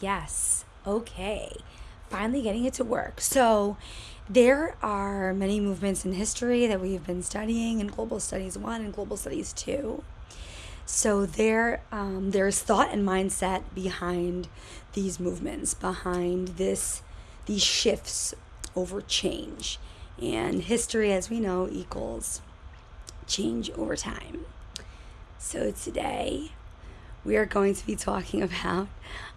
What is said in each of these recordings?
Yes. Okay. Finally getting it to work. So, there are many movements in history that we've been studying in Global Studies 1 and Global Studies 2. So, there, um, there's thought and mindset behind these movements, behind this, these shifts over change. And history, as we know, equals change over time. So, today we are going to be talking about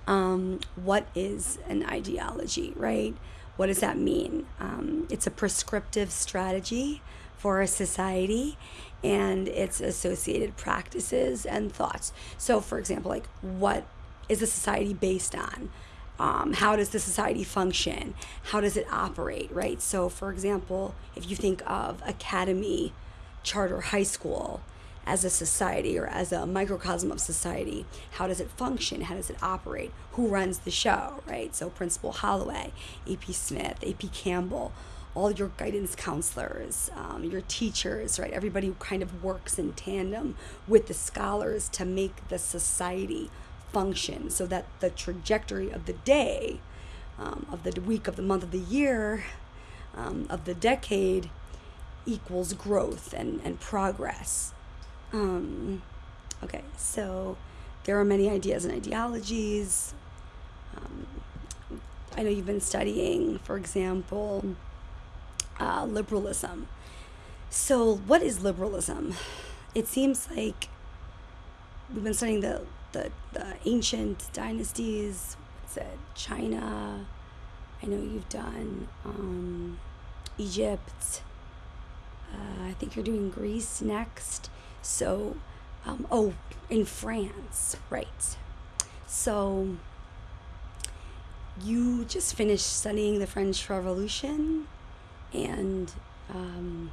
um, what is an ideology, right? What does that mean? Um, it's a prescriptive strategy for a society and its associated practices and thoughts. So, for example, like what is a society based on? Um, how does the society function? How does it operate, right? So, for example, if you think of academy, charter high school, as a society or as a microcosm of society. How does it function? How does it operate? Who runs the show, right? So, Principal Holloway, AP Smith, AP Campbell, all your guidance counselors, um, your teachers, right? Everybody kind of works in tandem with the scholars to make the society function so that the trajectory of the day, um, of the week, of the month, of the year, um, of the decade equals growth and, and progress. Um, okay, so there are many ideas and ideologies. Um, I know you've been studying, for example, uh, liberalism. So, what is liberalism? It seems like we've been studying the, the, the ancient dynasties. What's it? China. I know you've done um, Egypt. Uh, I think you're doing Greece next. So, um, oh, in France, right. So, you just finished studying the French Revolution, and um,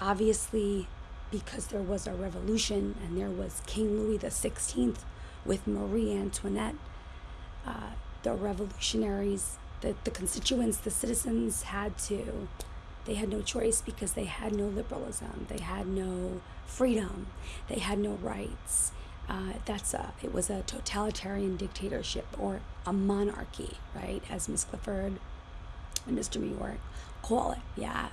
obviously, because there was a revolution and there was King Louis XVI with Marie Antoinette, uh, the revolutionaries, the, the constituents, the citizens had to they had no choice because they had no liberalism, they had no freedom, they had no rights. Uh, that's a it was a totalitarian dictatorship or a monarchy, right? As Miss Clifford and Mr. New York call it, yeah.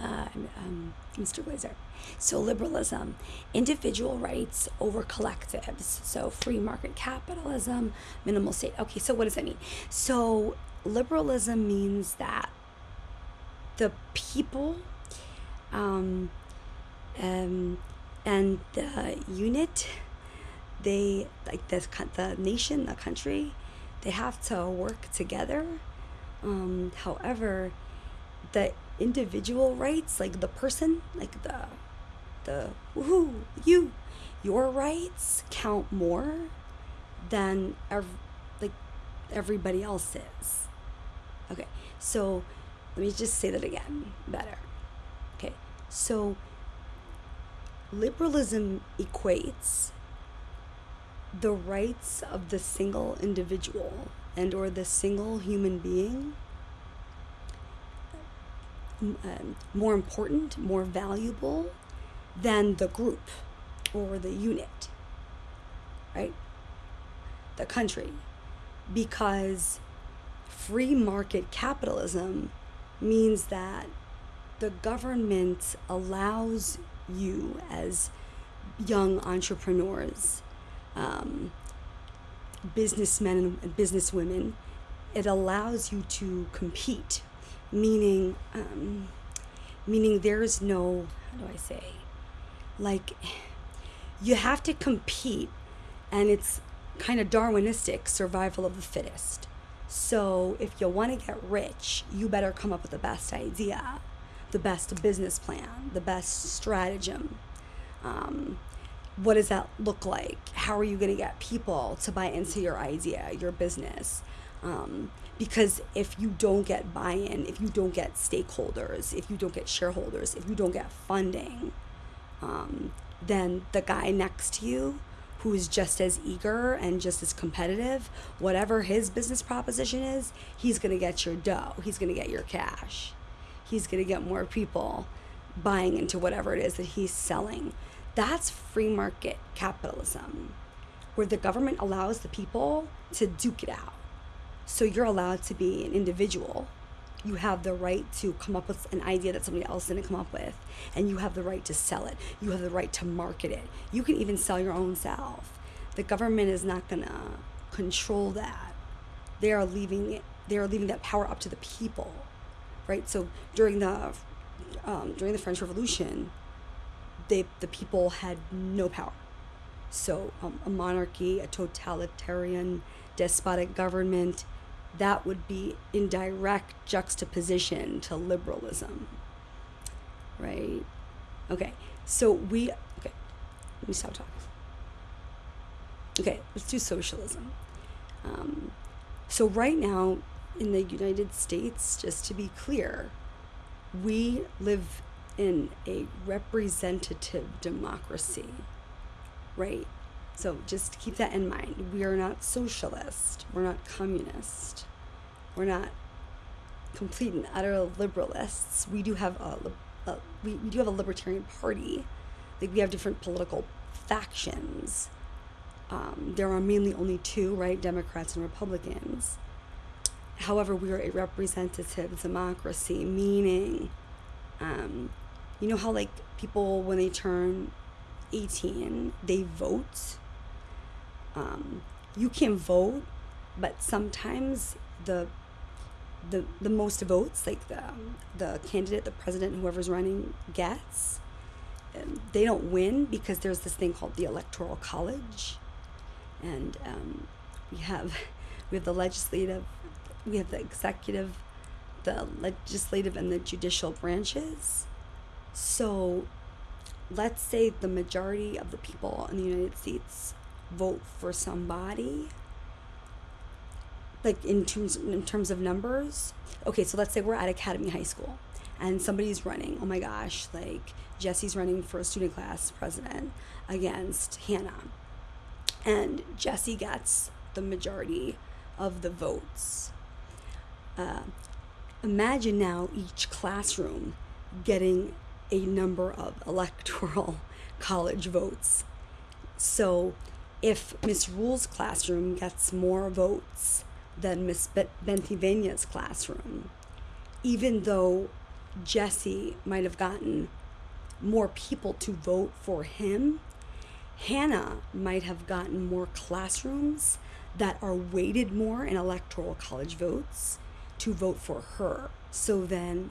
Uh, um, Mr. Glazer. So liberalism, individual rights over collectives. So free market capitalism, minimal state. Okay, so what does that mean? So liberalism means that the people um, um, and the unit they like the, the nation the country they have to work together. Um, however the individual rights like the person like the the woohoo you your rights count more than ev- like everybody else's. Okay so let me just say that again better. Okay, so liberalism equates the rights of the single individual and or the single human being um, more important, more valuable than the group or the unit, right? The country. Because free market capitalism means that the government allows you as young entrepreneurs, um, businessmen and businesswomen, it allows you to compete, meaning, um, meaning there's no, how do I say, like, you have to compete, and it's kind of Darwinistic survival of the fittest. So if you want to get rich, you better come up with the best idea, the best business plan, the best stratagem. Um, what does that look like? How are you going to get people to buy into your idea, your business? Um, because if you don't get buy in, if you don't get stakeholders, if you don't get shareholders, if you don't get funding, um, then the guy next to you who's just as eager and just as competitive, whatever his business proposition is, he's going to get your dough. He's going to get your cash. He's going to get more people buying into whatever it is that he's selling. That's free market capitalism. where the government allows the people to duke it out. So you're allowed to be an individual. You have the right to come up with an idea that somebody else didn't come up with, and you have the right to sell it. You have the right to market it. You can even sell your own self. The government is not gonna control that. They are leaving it. They are leaving that power up to the people, right? So during the um, during the French Revolution, they the people had no power. So um, a monarchy, a totalitarian, despotic government, that would be in direct juxtaposition to liberalism, right? Okay, so we okay. Let me stop talking. Okay, let's do socialism. Um, so right now in the United States, just to be clear, we live in a representative democracy, right? So just keep that in mind. We are not socialist. We're not communist. We're not complete and utter liberalists. We do have a, a we, we do have a libertarian party. Like we have different political factions. Um, there are mainly only two, right? Democrats and Republicans. However, we are a representative democracy, meaning, um, you know how like people when they turn 18, they vote. Um, you can vote, but sometimes the the the most votes, like the the candidate, the president, whoever's running gets, um, they don't win because there's this thing called the electoral college, and um, we have we have the legislative we have the executive, the legislative, and the judicial branches. So let's say the majority of the people in the United States vote for somebody? Like in terms in terms of numbers? Okay so let's say we're at academy high school and somebody's running oh my gosh like jesse's running for a student class president against hannah. And jesse gets the majority of the votes. Uh, imagine now each classroom getting a number of electoral college votes. So if Miss Rule's classroom gets more votes than Miss Bentivenia's classroom, even though Jesse might have gotten more people to vote for him, Hannah might have gotten more classrooms that are weighted more in electoral college votes to vote for her. So then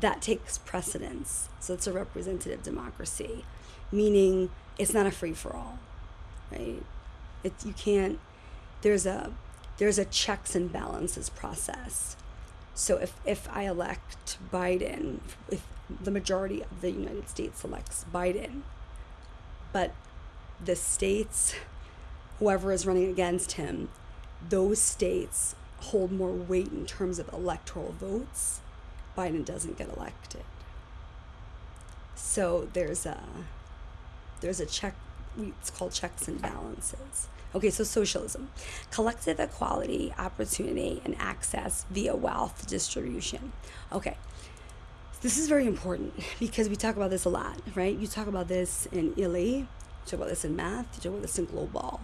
that takes precedence. So it's a representative democracy, meaning it's not a free for all, right? It, you can't, there's a, there's a checks and balances process. So if, if I elect Biden, if the majority of the United States elects Biden, but the states, whoever is running against him, those states hold more weight in terms of electoral votes, Biden doesn't get elected. So there's a there's a check it's called checks and balances. Okay, so socialism. Collective equality, opportunity, and access via wealth distribution. Okay. This is very important because we talk about this a lot, right? You talk about this in ELA, you talk about this in math, you talk about this in global.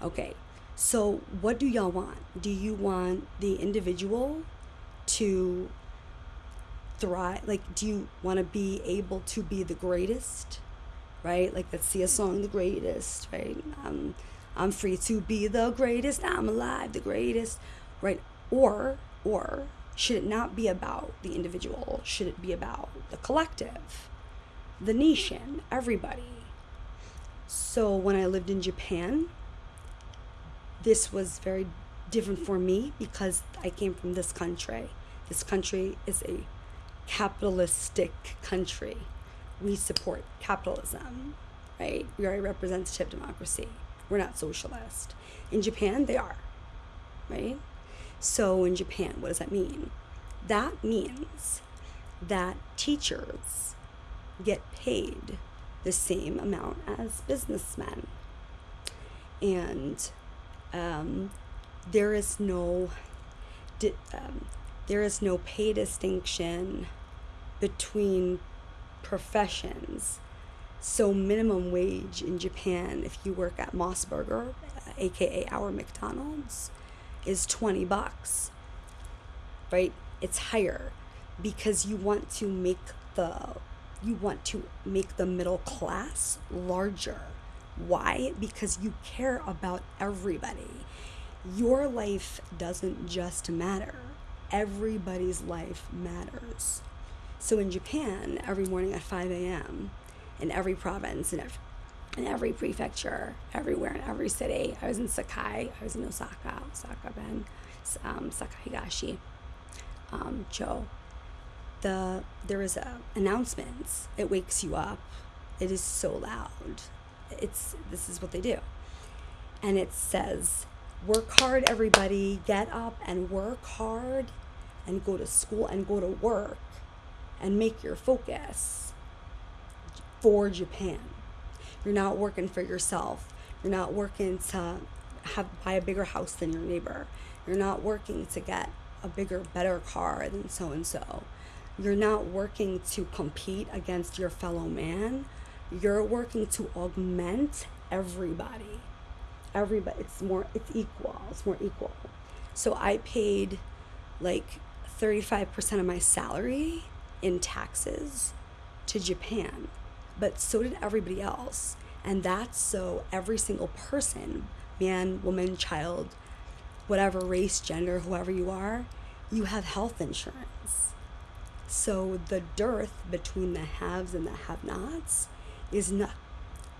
Okay, so, what do y'all want? Do you want the individual to thrive? Like, do you want to be able to be the greatest? Right? Like, let's see a song, The Greatest, right? Um, I'm free to be the greatest. I'm alive, the greatest, right? Or, or should it not be about the individual? Should it be about the collective, the nation, everybody? So, when I lived in Japan, this was very different for me because I came from this country. This country is a capitalistic country. We support capitalism, right? We are a representative democracy. We're not socialist. In Japan, they are, right? So in Japan, what does that mean? That means that teachers get paid the same amount as businessmen. And um, there is no um, there is no pay distinction between professions. So minimum wage in Japan, if you work at MOS Burger, uh, aka our McDonald's, is 20 bucks. Right? It's higher because you want to make the you want to make the middle class larger. Why? Because you care about everybody. Your life doesn't just matter. Everybody's life matters. So in Japan, every morning at 5 a.m., in every province, in every, in every prefecture, everywhere, in every city, I was in Sakai, I was in Osaka, Osaka Ben, um, Sakai Higashi, um. The, there is a announcements. It wakes you up. It is so loud. It's, this is what they do. And it says, work hard, everybody, get up and work hard and go to school and go to work and make your focus for Japan. You're not working for yourself. You're not working to have buy a bigger house than your neighbor. You're not working to get a bigger, better car than so and so. You're not working to compete against your fellow man. You're working to augment everybody. Everybody, it's more, it's equal. It's more equal. So I paid like 35% of my salary in taxes to Japan, but so did everybody else. And that's so every single person, man, woman, child, whatever race, gender, whoever you are, you have health insurance. So the dearth between the haves and the have nots is not,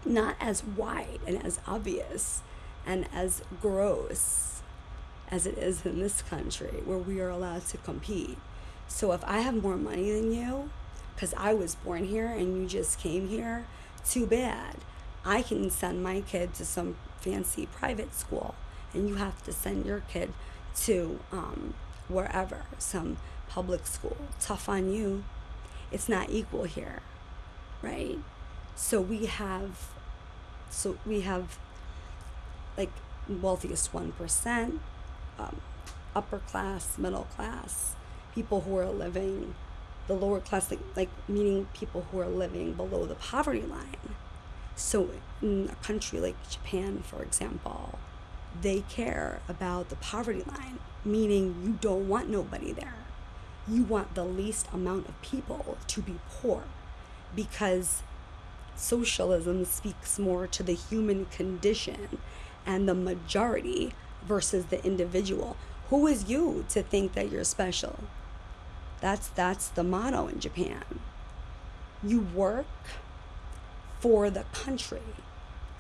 not as wide and as obvious and as gross as it is in this country where we are allowed to compete. So if I have more money than you, because I was born here and you just came here, too bad. I can send my kid to some fancy private school, and you have to send your kid to um, wherever, some public school. Tough on you. It's not equal here, right? So we have, so we have, like wealthiest one percent, um, upper class, middle class, people who are living the lower class, like, like meaning people who are living below the poverty line. So in a country like Japan, for example, they care about the poverty line, meaning you don't want nobody there. You want the least amount of people to be poor because socialism speaks more to the human condition and the majority versus the individual. Who is you to think that you're special? That's that's the motto in Japan. You work for the country,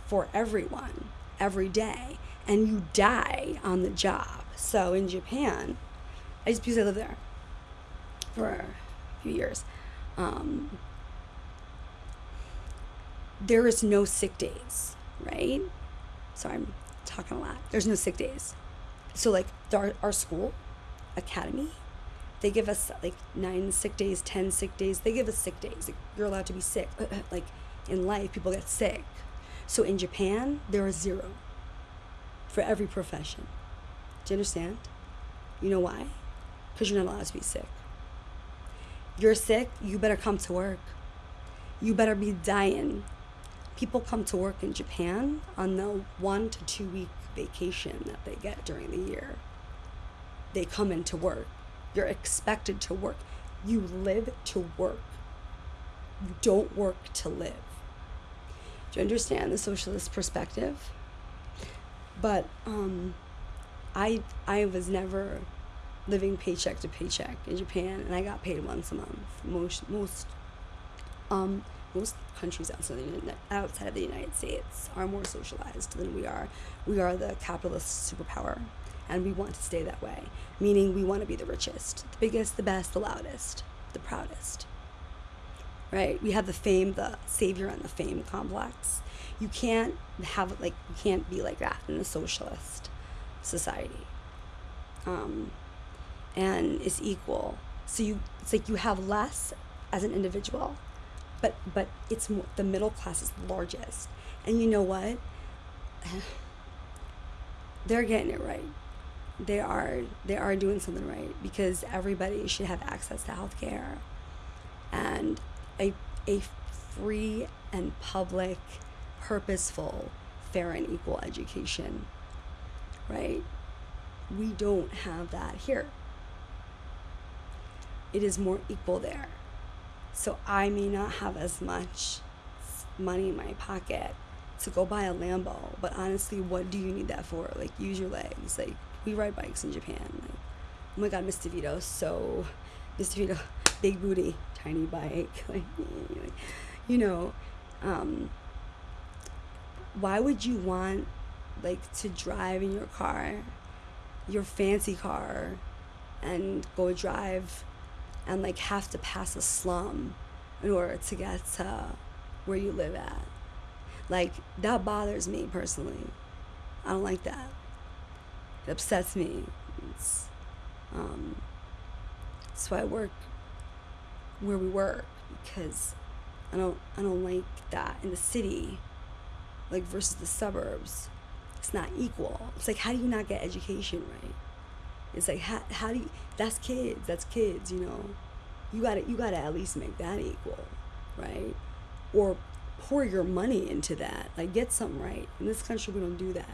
for everyone, every day, and you die on the job. So in Japan, I just because I lived there for a few years. Um, there is no sick days, right? Sorry, I'm talking a lot. There's no sick days. So like our, our school, academy, they give us like nine sick days, 10 sick days. They give us sick days. Like, you're allowed to be sick. like in life, people get sick. So in Japan, there are zero for every profession. Do you understand? You know why? Because you're not allowed to be sick. You're sick, you better come to work. You better be dying. People come to work in Japan on the one to two week vacation that they get during the year. They come into work you're expected to work. You live to work. You don't work to live. Do you understand the socialist perspective? But um, I I was never living paycheck to paycheck in Japan, and I got paid once a month. Most most um, most countries outside the, outside of the United States are more socialized than we are. We are the capitalist superpower and we want to stay that way, meaning we want to be the richest, the biggest, the best, the loudest, the proudest. Right? We have the fame, the savior, and the fame complex. You can't have like you can't be like that in a socialist society. Um, and it's equal. So you it's like you have less as an individual, but but it's more, the middle class is largest. And you know what? They're getting it right they are they are doing something right because everybody should have access to health care and a a free and public, purposeful, fair and equal education. Right? We don't have that here. It is more equal there. So I may not have as much money in my pocket to go buy a Lambo, but honestly, what do you need that for? Like, use your legs. Like, we ride bikes in Japan. Like, oh my God, Miss DeVito, so Mr. DeVito, big booty, tiny bike. Like, you know, um, why would you want like to drive in your car, your fancy car, and go drive and like have to pass a slum in order to get to where you live at? Like that bothers me personally. I don't like that. It upsets me. It's, um, that's why I work where we work because I don't I don't like that in the city, like versus the suburbs. It's not equal. It's like how do you not get education right? It's like how how do you, that's kids that's kids you know, you gotta you gotta at least make that equal, right? Or pour your money into that. Like get something right. In this country, we don't do that.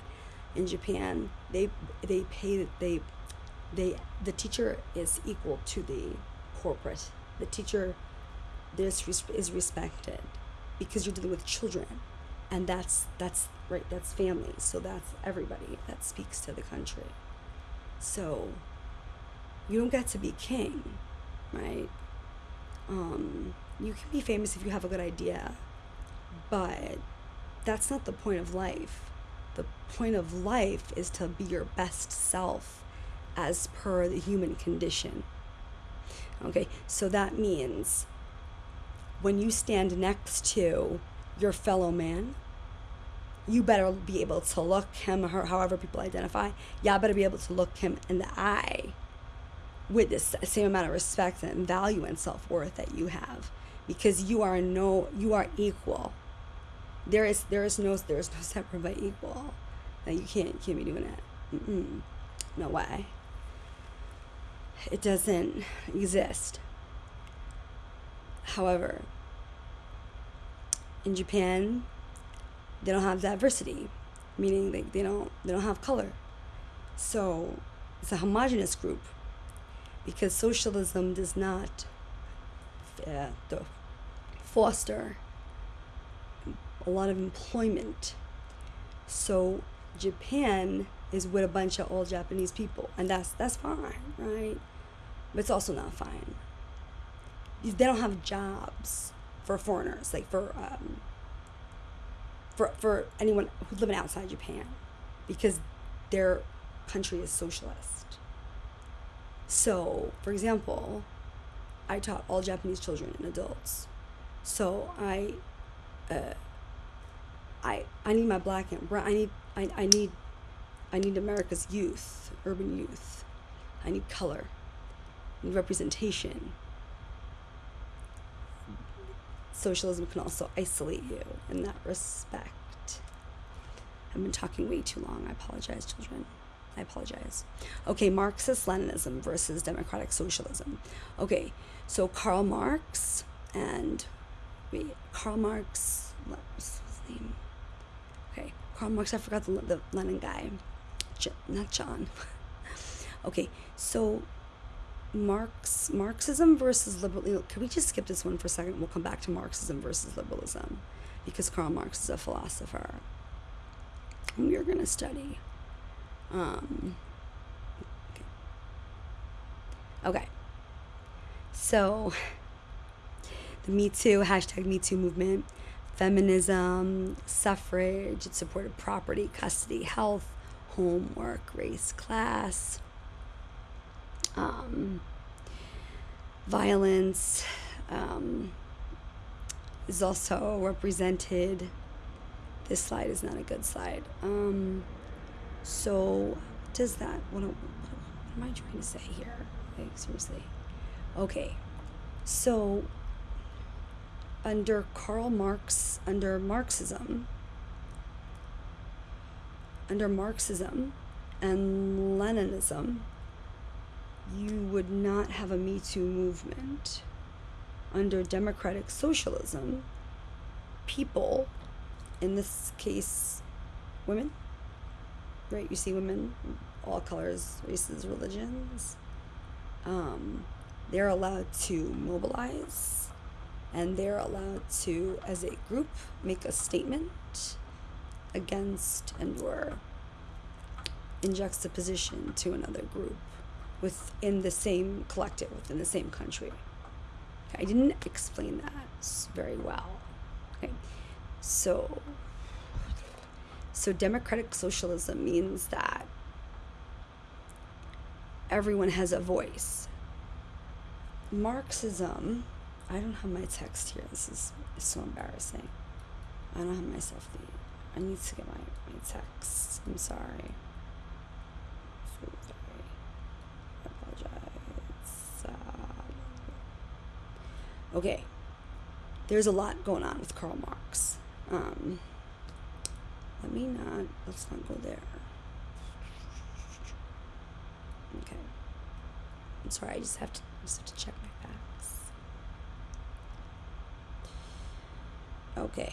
In Japan, they they pay they they the teacher is equal to the corporate. The teacher this is respected because you're dealing with children, and that's that's right. That's family. So that's everybody. That speaks to the country. So you don't get to be king, right? Um, you can be famous if you have a good idea but that's not the point of life. The point of life is to be your best self as per the human condition. Okay, so that means when you stand next to your fellow man, you better be able to look him or her, however people identify, y'all better be able to look him in the eye with the same amount of respect and value and self worth that you have because you are no, you are equal there is there is no there is no separate but equal. Like you can't can't be doing that. Mm-mm. No way. It doesn't exist. However, in Japan, they don't have diversity, meaning they, they don't they don't have color. So it's a homogenous group because socialism does not uh, foster a lot of employment. So Japan is with a bunch of old Japanese people, and that's that's fine, right? But it's also not fine. They don't have jobs for foreigners, like for um, for for anyone who's living outside Japan, because their country is socialist. So, for example, I taught all Japanese children and adults. So I uh, I I need my black and brown. I need I, I need I need America's youth, urban youth. I need color. I need representation. Socialism can also isolate you in that respect. I've been talking way too long. I apologize, children. I apologize. Okay, Marxist Leninism versus democratic socialism. Okay, so Karl Marx and wait, Karl Marx, what's his name? Karl Marx, I forgot the, the Lenin guy. J- not John. okay, so Marx, Marxism versus liberalism. Can we just skip this one for a second? We'll come back to Marxism versus liberalism because Karl Marx is a philosopher. And we are going to study. Um, okay. okay. So, the Me Too, hashtag Me Too movement feminism, suffrage, it supported property, custody, health, homework, race, class, um, violence um, is also represented. This slide is not a good slide. Um, so, does that, what, what, am I trying to say here? Like, seriously. Okay, so under Karl Marx, under Marxism, under Marxism and Leninism, you would not have a Me Too movement. Under democratic socialism, people, in this case, women, right? You see women, all colors, races, religions. Um, they're allowed to mobilize and they're allowed to, as a group, make a statement against and or in juxtaposition to another group within the same collective, within the same country. I didn't explain that very well. Okay. So so democratic socialism means that everyone has a voice. Marxism, I don't have my text here. This is, so embarrassing. I don't have myself the I need to get my, my text. I'm sorry. So sorry. I apologize. Uh, okay. There's a lot going on with Karl Marx. Um, let me not, let's not go there. Okay. I'm sorry, I just have to, I just have to check my Okay.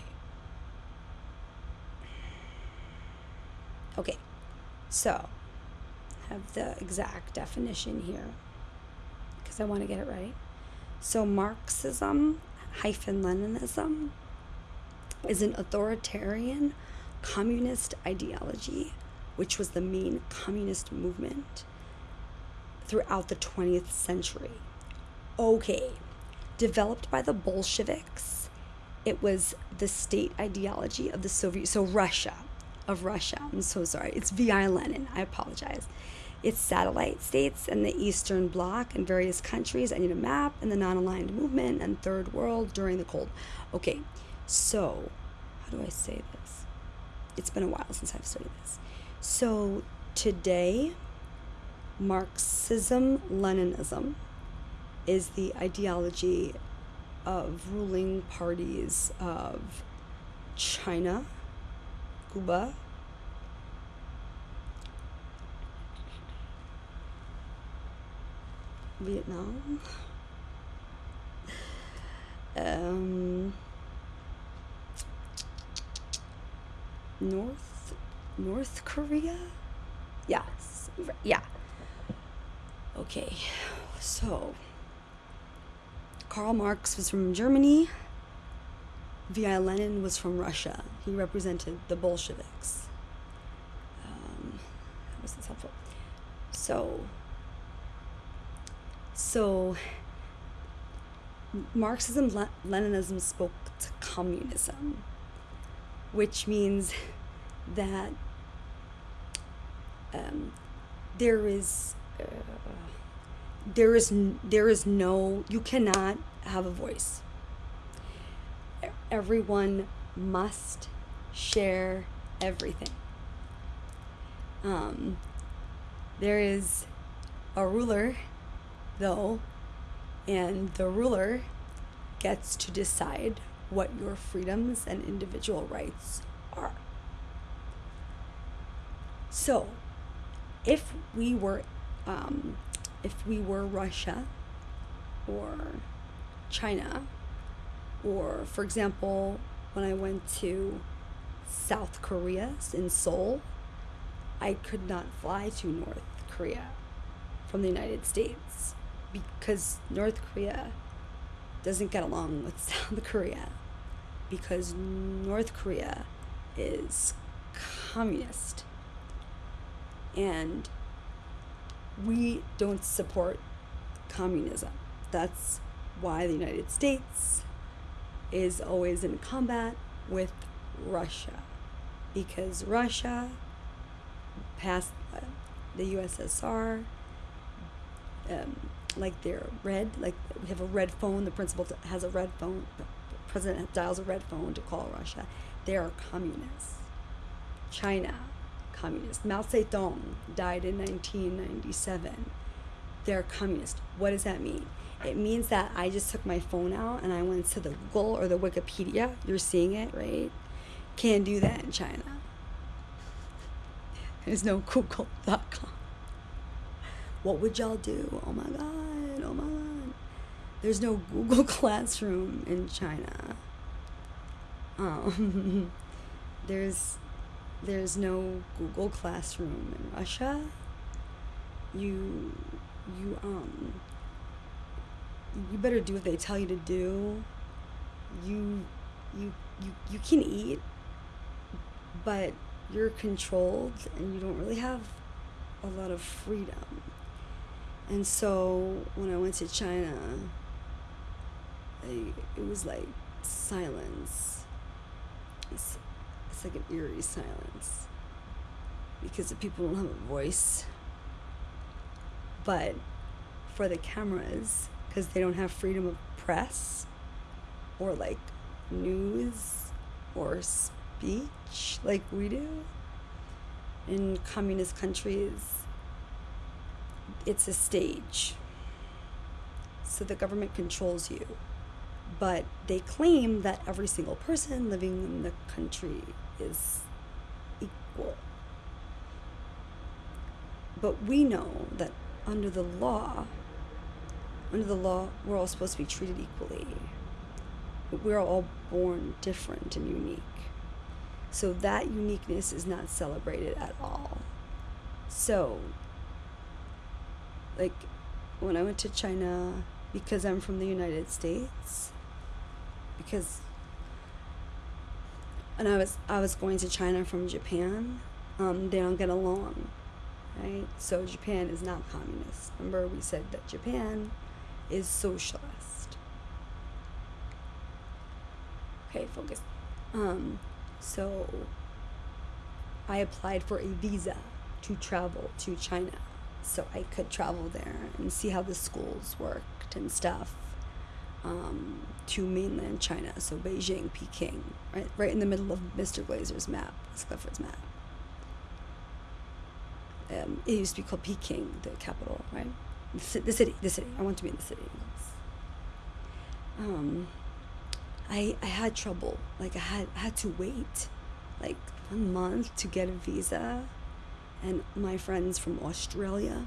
Okay, so have the exact definition here because I want to get it right. So Marxism hyphen Leninism is an authoritarian communist ideology, which was the main communist movement throughout the 20th century. Okay, developed by the Bolsheviks, it was the state ideology of the Soviet, so Russia, of Russia. I'm so sorry. It's VI Lenin. I apologize. It's satellite states and the Eastern Bloc and various countries. I need a map and the non aligned movement and Third World during the Cold. Okay, so how do I say this? It's been a while since I've studied this. So today, Marxism Leninism is the ideology of ruling parties of China, Cuba, Vietnam, um, North North Korea. Yes, yeah. Okay, so Karl Marx was from Germany. V.I. Lenin was from Russia. He represented the Bolsheviks. Um, that wasn't helpful. So, so Marxism, Leninism spoke to communism, which means that um, there is uh, there is there is no you cannot have a voice. Everyone must share everything. Um, there is a ruler though and the ruler gets to decide what your freedoms and individual rights are. So if we were um, if we were Russia or China, or for example, when I went to South Korea in Seoul, I could not fly to North Korea from the United States because North Korea doesn't get along with South Korea because North Korea is communist. And we don't support communism. That's why the United States is always in combat with Russia because Russia passed the USSR um, like they're red like we have a red phone the principal has a red phone the president dials a red phone to call Russia they are communists China communist. Mao Zedong died in 1997. They're communist. What does that mean? It means that I just took my phone out and I went to the Google or the Wikipedia. You're seeing it, right? Can't do that in China. There's no Google.com. What would y'all do? Oh my God. Oh my God. There's no Google Classroom in China. Um, there's there's no Google Classroom in Russia. You you um you better do what they tell you to do. You you you you can eat, but you're controlled and you don't really have a lot of freedom. And so when I went to China, I, it was like silence. It's, it's like an eerie silence because the people don't have a voice. But for the cameras, because they don't have freedom of press or like news or speech like we do in communist countries it's a stage so the government controls you but they claim that every single person living in the country is equal but we know that under the law under the law we're all supposed to be treated equally But we're all born different and unique. So that uniqueness is not celebrated at all. So, like, when I went to China, because I'm from the United States, because, and I was I was going to China from Japan, um, they don't get along, right? So Japan is not communist. Remember, we said that Japan is socialist. Okay, focus. Um, so I applied for a visa to travel to China so I could travel there and see how the schools worked and stuff um, to mainland China, so Beijing, Peking, right, right in the middle of Mr. Glazer's map, Clifford's map. Um, it used to be called Peking, the capital, right? The, city, the city. I want to be in the city. Um, I, I had trouble. Like I had I had to wait like a month to get a visa. And my friends from Australia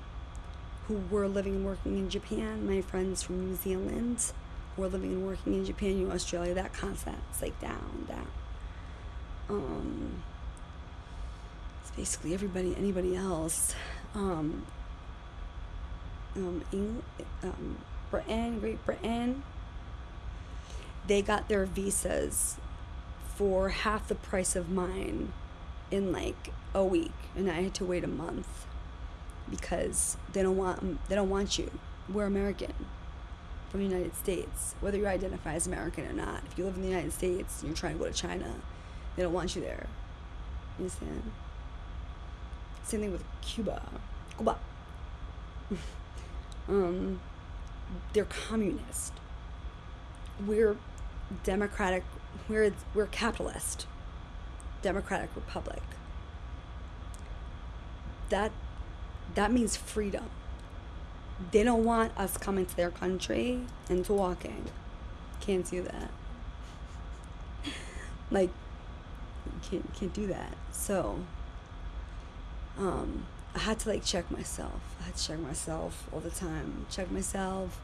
who were living and working in Japan, my friends from New Zealand were living and working in Japan, you Australia, that concept's like down, down. Um it's basically everybody anybody else. Um um, England, um Britain, Great Britain, they got their visas for half the price of mine in like a week and I had to wait a month because they don't want they don't want you. We're American from the United States, whether you identify as American or not. If you live in the United States and you're trying to go to China, they don't want you there. You understand? Same thing with Cuba. Cuba. um, they're communist. We're democratic we're we're capitalist democratic republic that that means freedom they don't want us coming to their country and talking can't do that like can't can't do that so um i had to like check myself i had to check myself all the time check myself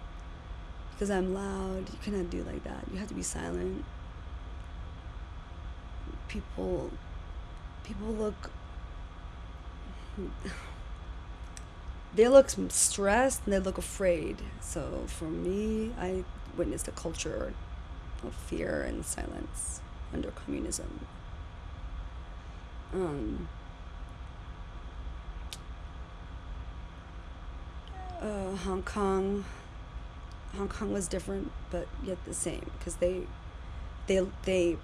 because I'm loud. You cannot do like that. You have to be silent. People, people look. They look stressed and they look afraid. So for me, I witnessed a culture of fear and silence under communism. Um, uh, Hong Kong Hong Kong was different, but yet the same because they, they, they,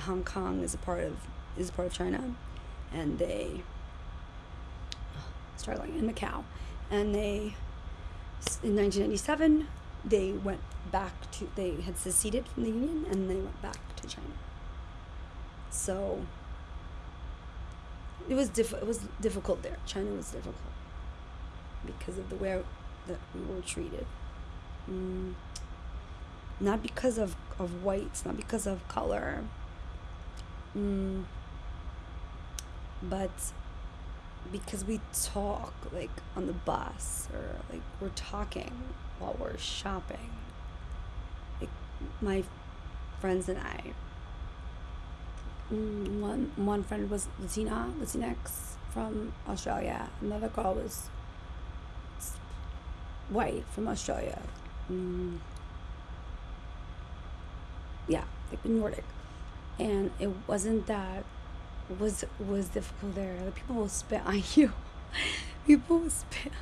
Hong Kong is a part of is a part of China, and they, struggling in Macau, and they, in 1997, they went back to they had seceded from the Union and they went back to China. So. It was diff- it was difficult there. China was difficult because of the way that we were treated. Mm, not because of, of whites, not because of color, mm, but because we talk like on the bus or like we're talking while we're shopping. Like my friends and I, mm, one one friend was Latina, Latinx from Australia. Another girl was white from Australia. Mm. Yeah, like Nordic, and it wasn't that was was difficult there. The people will spit on you. people will spit.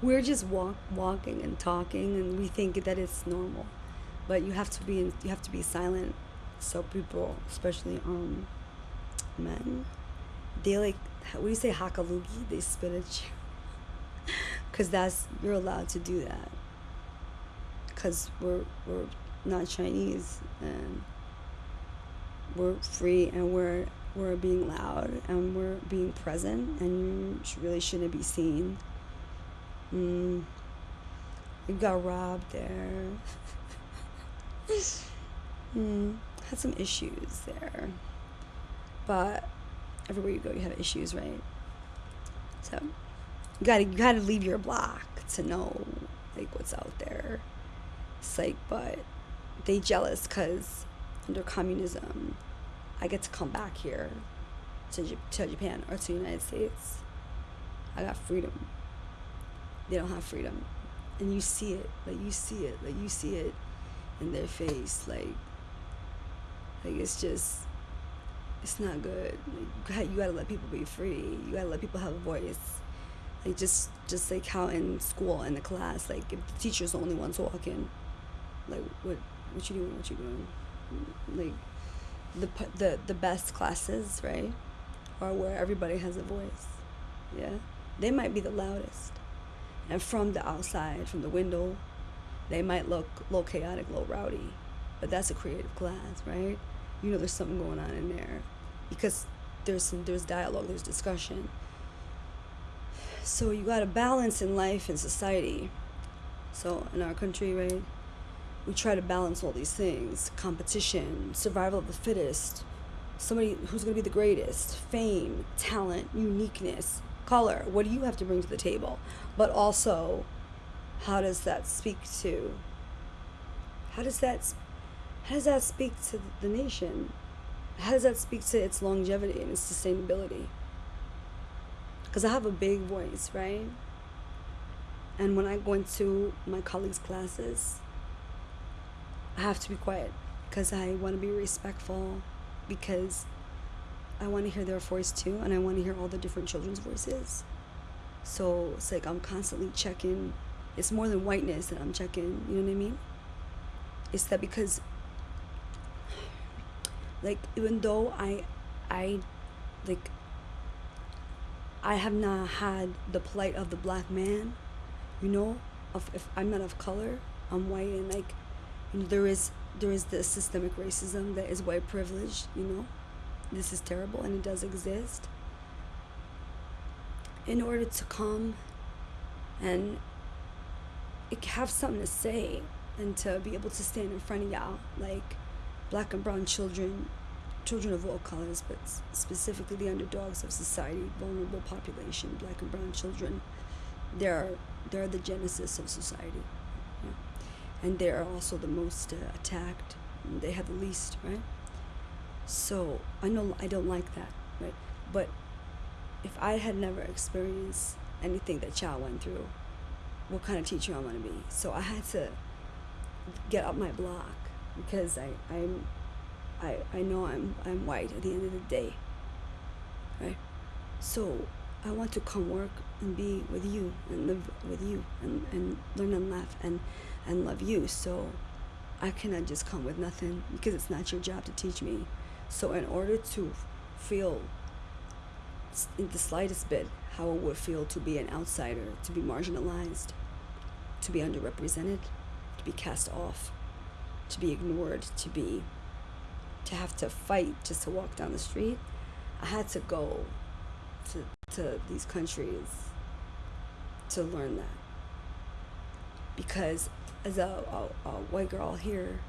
We're just walk walking and talking, and we think that it's normal, but you have to be in, you have to be silent. So people, especially um, men, they like what do you say hakalugi? They spit at you, cause that's you're allowed to do that. Cause we're we're not Chinese and we're free and we're we're being loud and we're being present and you really shouldn't be seen. Mm. You got robbed there. mm. Had some issues there. But everywhere you go you have issues, right? So you gotta you gotta leave your block to know like what's out there. It's like but they jealous because under communism I get to come back here to, to Japan or to the United States. I got freedom. They don't have freedom. And you see it, like you see it, like you see it in their face, like, like it's just, it's not good. Like, you gotta let people be free. You gotta let people have a voice. Like just, just like how in school in the class, like if the teacher's the only ones walking, like what, what you doing? What you doing? Like the the the best classes, right, are where everybody has a voice. Yeah, they might be the loudest, and from the outside, from the window, they might look little chaotic, little rowdy, but that's a creative class, right? You know, there's something going on in there, because there's some there's dialogue, there's discussion. So you got a balance in life and society. So in our country, right, we try to balance all these things competition, survival of the fittest, somebody who's going to be the greatest, fame, talent, uniqueness, color. What do you have to bring to the table? But also, how does that speak to? How does that? How does that speak to the nation? How does that speak to its longevity and its sustainability? Because I have a big voice, right? And when I go into my colleagues' classes, I have to be quiet because I want to be respectful because I want to hear their voice too and I want to hear all the different children's voices. So it's like I'm constantly checking. It's more than whiteness that I'm checking, you know what I mean? It's that because like even though I I like I have not had the plight of the black man, you know, of if I'm not of color, I'm white and like there is there is the systemic racism that is white privilege you know? This is terrible and it does exist. In order to come and have something to say and to be able to stand in front of y'all like black and brown children children of all colors but specifically the underdogs of society vulnerable population black and brown children they're they're the genesis of society and they are also the most uh, attacked. They have the least, right? So I know I don't like that, right? But if I had never experienced anything that child went through, what kind of teacher I want to be? So I had to get up my block because I I'm I I know I'm I'm white at the end of the day, right? So I want to come work and be with you and live with you and, and learn and laugh and and love you. So I cannot just come with nothing because it's not your job to teach me. So in order to feel in the slightest bit how it would feel to be an outsider, to be marginalized, to be underrepresented, to be cast off, to be ignored, to be to have to fight just to walk down the street, I had to go to to these countries to learn that. Because as a, a, a white girl here,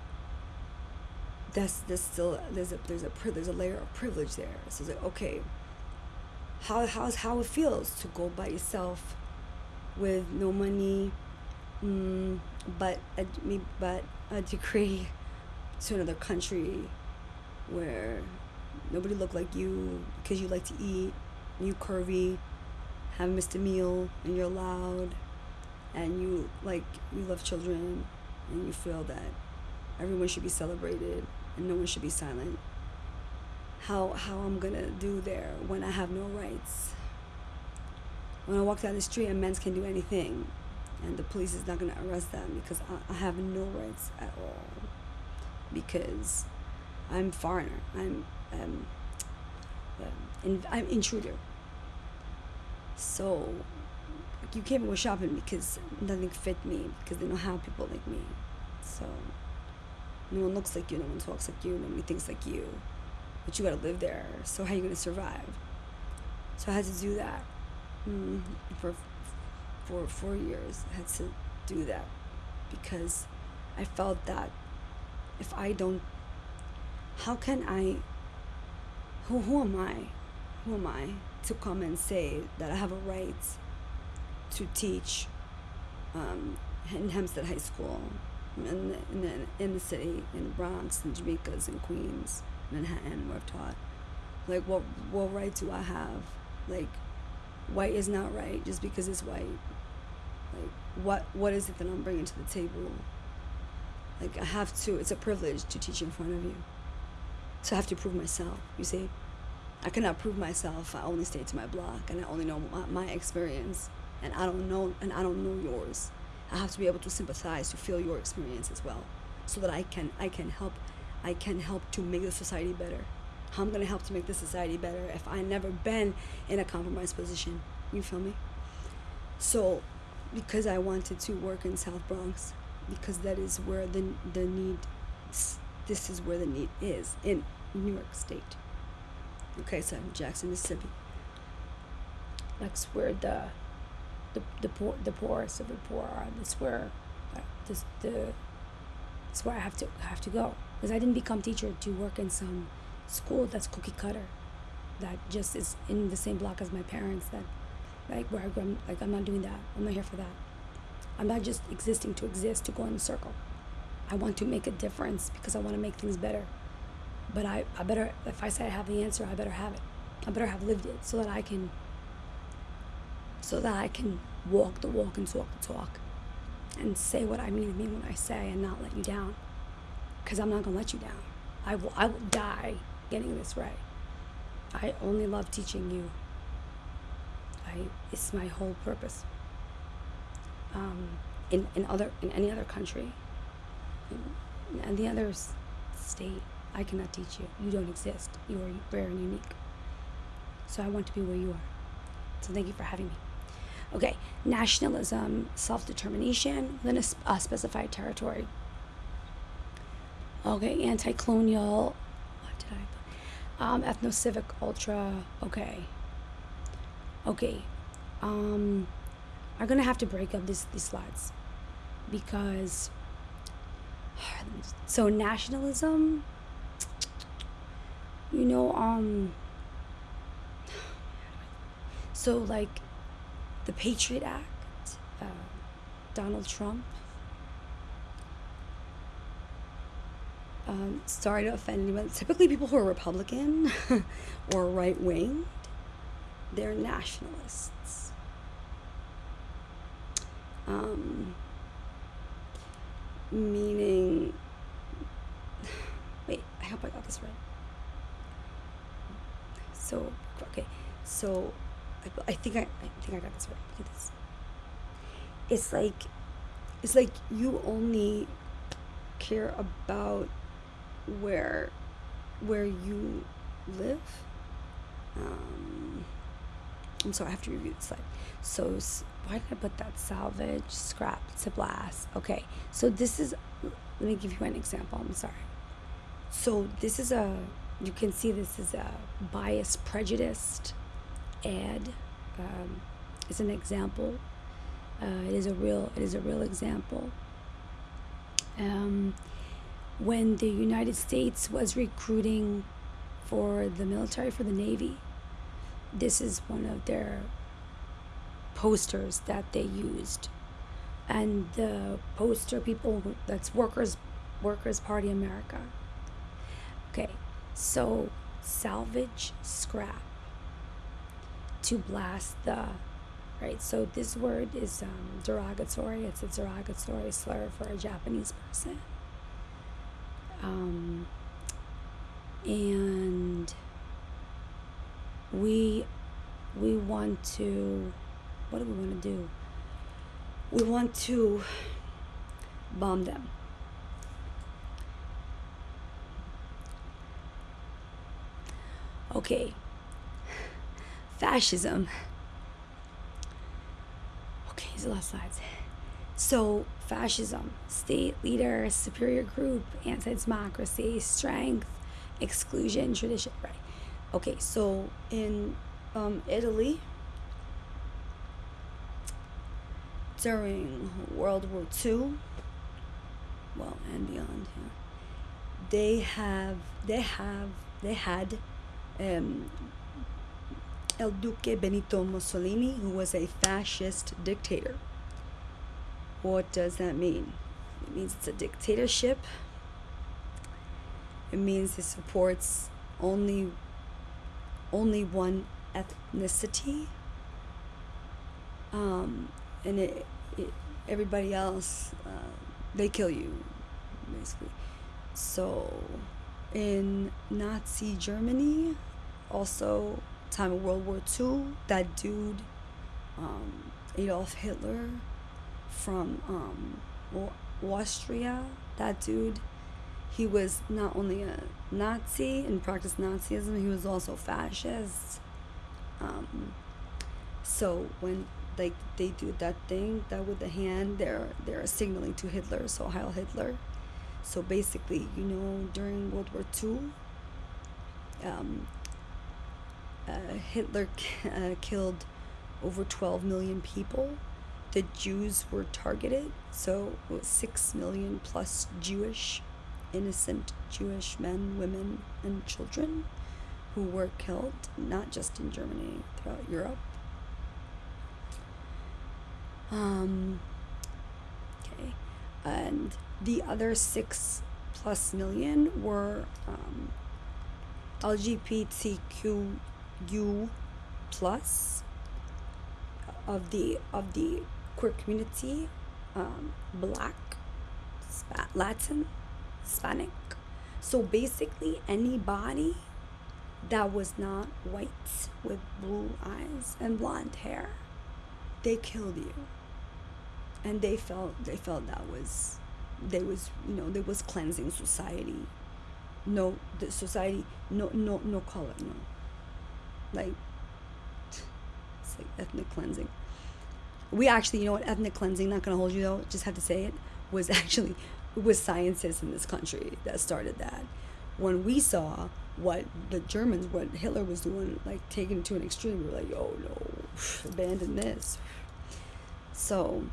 that's there's still there's a there's a there's a layer of privilege there. So it's like okay, how how's how it feels to go by yourself, with no money, mm, but a, but a degree to another country, where nobody look like you because you like to eat, you curvy, haven't missed a meal, and you're loud, and you like you love children, and you feel that everyone should be celebrated and no one should be silent. How how I'm gonna do there when I have no rights? When I walk down the street and men can do anything, and the police is not gonna arrest them because I, I have no rights at all. Because I'm foreigner. I'm um, um in, I'm intruder. So you can't go shopping because nothing fit me because they don't have people like me. So no one looks like you, no one talks like you, nobody thinks like you. But you gotta live there. So how are you gonna survive? So I had to do that mm, for for four years. I had to do that because I felt that if I don't, how can I? Who who am I? Who am I to come and say that I have a right to teach um, in Hempstead High School, in the, in the, in the city, in the Bronx, in Jamaica's, in Queens, Manhattan, where I've taught. Like, what, what right do I have? Like, white is not right just because it's white. Like, what, what is it that I'm bringing to the table? Like, I have to, it's a privilege to teach in front of you. So I have to prove myself, you see? I cannot prove myself. I only stay to my block and I only know my, my experience and I don't know and I don't know yours. I have to be able to sympathize to feel your experience as well, so that I can I can help I can help to make the society better. How I'm gonna help to make the society better if I never been in a compromised position. You feel me? So, because I wanted to work in South Bronx, because that is where the the need, this is where the need is in New York State. Okay, so I'm Jackson, Mississippi. That's where the the, the poor the poorest of the poor are. That's where uh, this the that's where I have to have to go because I didn't become teacher to work in some school that's cookie cutter, that just is in the same block as my parents. That like where I am like I'm not doing that. I'm not here for that. I'm not just existing to exist to go in a circle. I want to make a difference because I want to make things better. But I, I better if I say I have the answer, I better have it. I better have lived it so that I can so that I can walk the walk and talk the talk and say what I mean to mean when I say and not let you down. Because I'm not going to let you down. I will, I will die getting this right. I only love teaching you. I, it's my whole purpose. Um, in, in other in any other country, in, in any other state, I cannot teach you. You don't exist. You are rare and unique. So I want to be where you are. So thank you for having me. Okay, nationalism, self determination within a, a specified territory. Okay, anti colonial, what did I put? Um, ethno civic ultra. Okay. Okay. Um, I'm gonna have to break up this, these slides because. So, nationalism, you know, um, so like the Patriot Act, uh, Donald Trump. Um, sorry to offend anyone. Typically, people who are Republican or right wing, they're nationalists. Um, meaning, wait, I hope I got this right. So, okay, so I, think I, I think I got this right. Look at this. It's like, it's like you only care about where, where you live. Um, I'm sorry, I have to review the slide. So, why did I put that? Salvage, scrap to blast. Okay, so this is, let me give you an example. I'm sorry. So, this is a, you can see this is a biased, prejudiced ad um, is an example. Uh, it is a real it is a real example. Um, when the United States was recruiting for the military for the Navy, this is one of their posters that they used, and the poster people that's Workers Workers Party America. Okay, so salvage scrap to blast the right? So this word is um, derogatory. It's a derogatory slur for a japanese person. Um, and we we want to what do we want to do? We want to bomb them. Okay fascism. Okay these are the last slides. So fascism state leader superior group anti-democracy strength exclusion tradition right. Okay so in um, italy during world war ii well and beyond yeah, they have they have they had um, Il Duce Benito Mussolini, who was a fascist dictator. What does that mean? It means it's a dictatorship. It means it supports only only one ethnicity. Um, and it, it everybody else uh, they kill you basically. So in Nazi Germany, also time of World War II, that dude, um, Adolf Hitler from um, Austria, that dude, he was not only a Nazi and practiced Nazism, he was also fascist. Um, so when like they do that thing, that with the hand, they're they're signaling to Hitler. So Heil Hitler. So basically, you know, during World War II, um, uh, Hitler uh, killed over 12 million people. The Jews were targeted, so was 6 million plus Jewish, innocent Jewish men, women, and children who were killed, not just in Germany, throughout Europe. Um, okay, and the other six plus million were um, LGBTQ plus of the of the queer community, um, Black, Latin, Hispanic. So basically, anybody that was not white with blue eyes and blonde hair, they killed you. And they felt they felt that was there was you know there was cleansing society. No the society no no no color no like it's like ethnic cleansing we actually you know what ethnic cleansing not gonna hold you though just have to say it was actually it was scientists in this country that started that when we saw what the Germans, what Hitler was doing, like taking it to an extreme, we were like, oh no, abandon this. So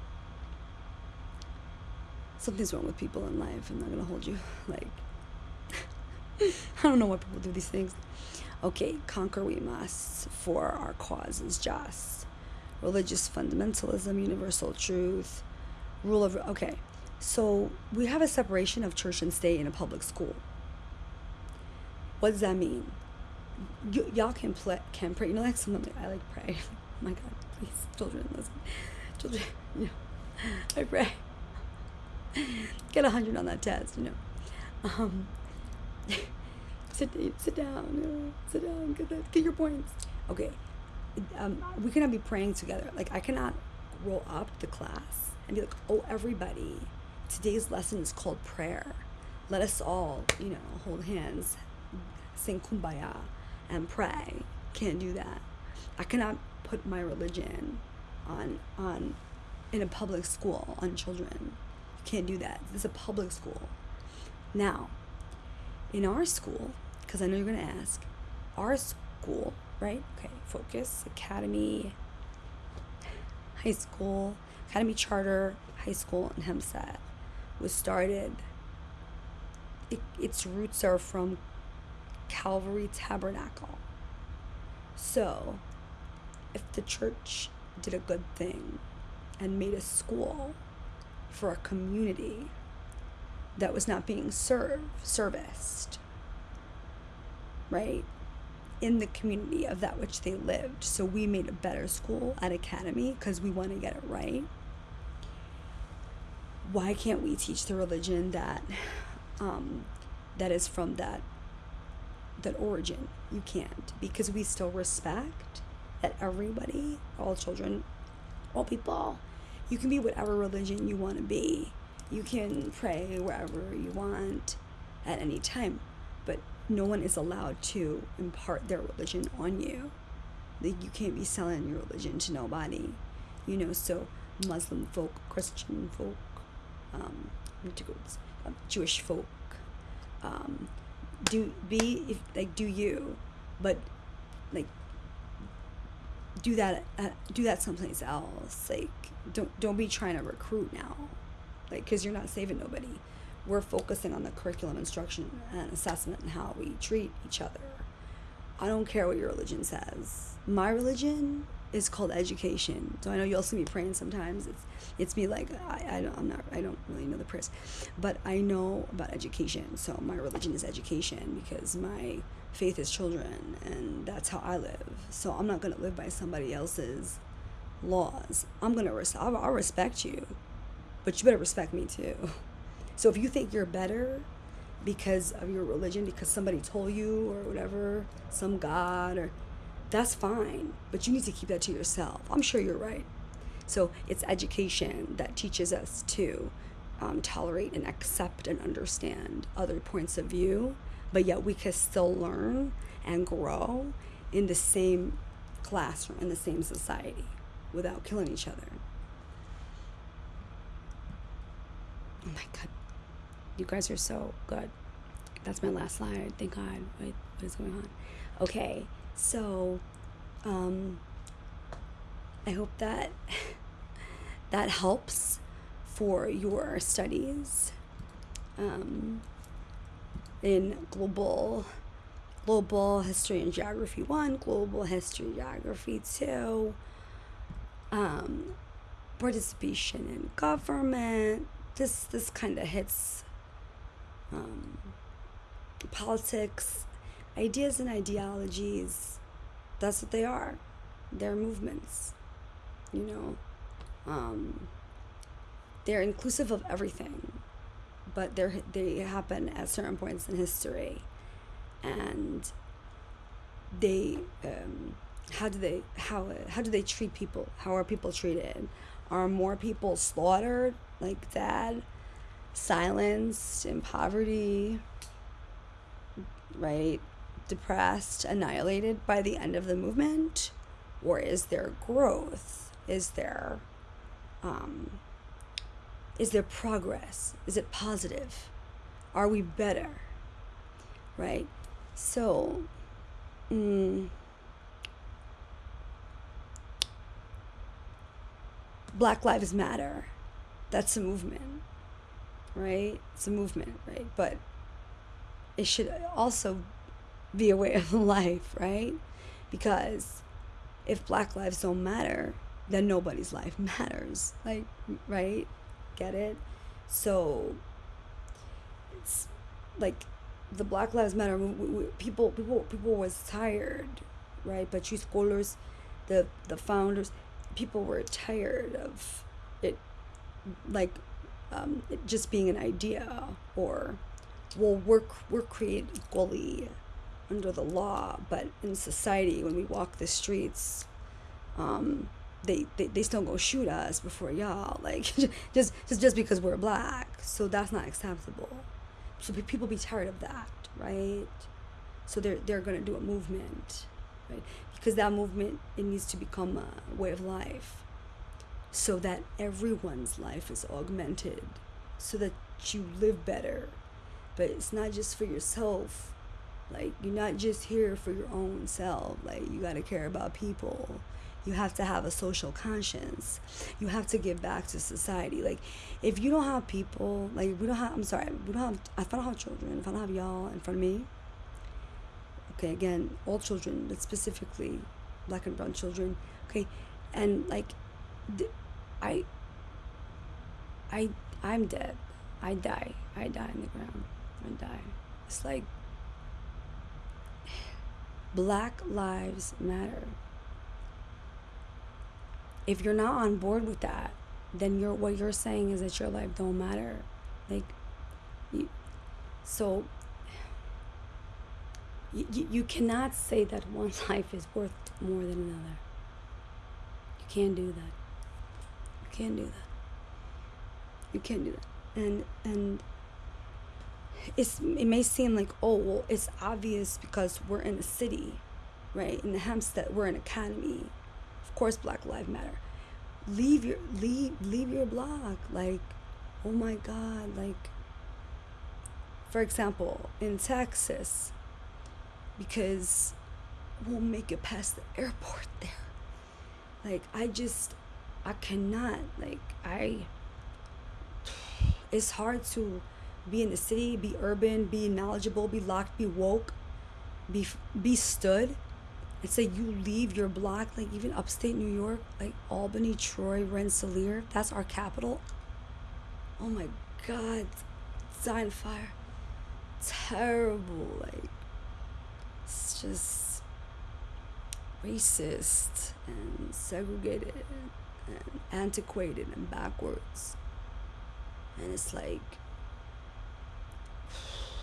something's wrong with people in life. I'm not gonna hold you. Like, I don't know why people do these things. Okay, conquer we must, for our cause is just. Religious fundamentalism, universal truth, rule of. Okay, so we have a separation of church and state in a public school. What does that mean? Y- y'all can play, can pray. You know, like something I like pray. oh my God, please, children, listen. Children, you know, I pray. get a hundred on that test, you know. Um, sit, sit down, sit down, get that, get your points. Okay, um, we cannot be praying together. Like I cannot roll up the class and be like, oh, everybody, today's lesson is called prayer. Let us all, you know, hold hands, sing kumbaya, and pray. Can't do that. I cannot put my religion on on in a public school on children You can't do that. This is a public school. Now, in our school, because I know you're going to ask, our school, right? Okay, Focus, Academy, High School, Academy Charter High School in Hempstead was started. It, its roots are from Calvary Tabernacle. So, if the church did a good thing and made a school for a community that was not being served, serviced, right? in the community of that which they lived. So we made a better school at Academy because we want to get it right. Why can't we teach the religion that um, that is from that that origin? You can't because we still respect that everybody, all children, all people, you can be whatever religion you want to be. You can pray wherever you want at any time, no one is allowed to impart their religion on you. Like you can't be selling your religion to nobody, you know. So Muslim folk, Christian folk, um, um Jewish folk, um, do be if like do you, but like do that uh, do that someplace else. Like don't don't be trying to recruit now, like because you're not saving nobody we're focusing on the curriculum instruction and assessment and how we treat each other. I don't care what your religion says. My religion is called education. So I know you'll see me praying sometimes. It's it's me like I, I don't I'm not I don't really know the prayers, but I know about education. So my religion is education because my faith is children and that's how I live. So I'm not gonna live by somebody else's laws. I'm gonna res- I'll, I'll respect you, but you better respect me too. So if you think you're better because of your religion, because somebody told you or whatever, some God or that's fine, but you need to keep that to yourself. I'm sure you're right. So it's education that teaches us to um, tolerate and accept and understand other points of view, but yet we can still learn and grow in the same classroom, in the same society, without killing each other. Oh my God. You guys are so good. That's my last slide. Thank God. Wait, what is going on? Okay, so um, I hope that that helps for your studies um, in global global history and geography one, global history geography two, um, participation in government. This this kind of hits um, politics, ideas and ideologies, that's what they are. They're movements, you know. Um, they're inclusive of everything, but they're, they happen at certain points in history. And they, um, how do they, how, how do they treat people? How are people treated? Are more people slaughtered like that? Silenced in poverty, right? Depressed, annihilated by the end of the movement? Or is there growth? Is there um, is there progress? Is it positive? Are we better? Right? So, mm, Black Lives Matter. That's a movement right? It's a movement, right? But it should also be a way of life, right? Because if black lives don't matter, then nobody's life matters. Like, right? Get it? So it's like the Black Lives Matter people people people was tired, right? But you scholars, the the founders, people were tired of it like um, just being an idea or well we're, we're created equally under the law but in society when we walk the streets um, they, they, they still go shoot us before y'all like just, just just because we're black. So that's not acceptable. So people be tired of that right? So they're they're gonna do a movement right? Because that movement it needs to become a way of life so that everyone's life is augmented, so that you live better. But it's not just for yourself. Like, you're not just here for your own self. Like, you got to care about people. You have to have a social conscience. You have to give back to society. Like, if you don't have people, like, we don't have, I'm sorry, we don't have, if I don't have children, if I don't have y'all in front of me, okay, again, all children, but specifically black and brown children, okay, and like, I I I'm dead. I die. I die in the ground. I die. It's like Black Lives Matter. If you're not on board with that, then you're what you're saying is that your life don't matter. Like you, so you, you cannot say that one life is worth more than another. You can't do that. Can't do that. You can't do that. And and it's it may seem like oh well it's obvious because we're in a city, right? In the Hempstead, we're an academy. Of course, Black Lives Matter. Leave your leave leave your block. Like, oh my God, like. For example, in Texas, because we'll make it past the airport there. Like I just I cannot like I it's hard to be in the city, be urban, be knowledgeable, be locked, be woke, be be stood. And say you leave your block, like even upstate New York, like Albany, Troy, Rensselaer, that's our capital. Oh my God, Zion fire, terrible. Like it's just racist and segregated and antiquated and backwards. And it's like,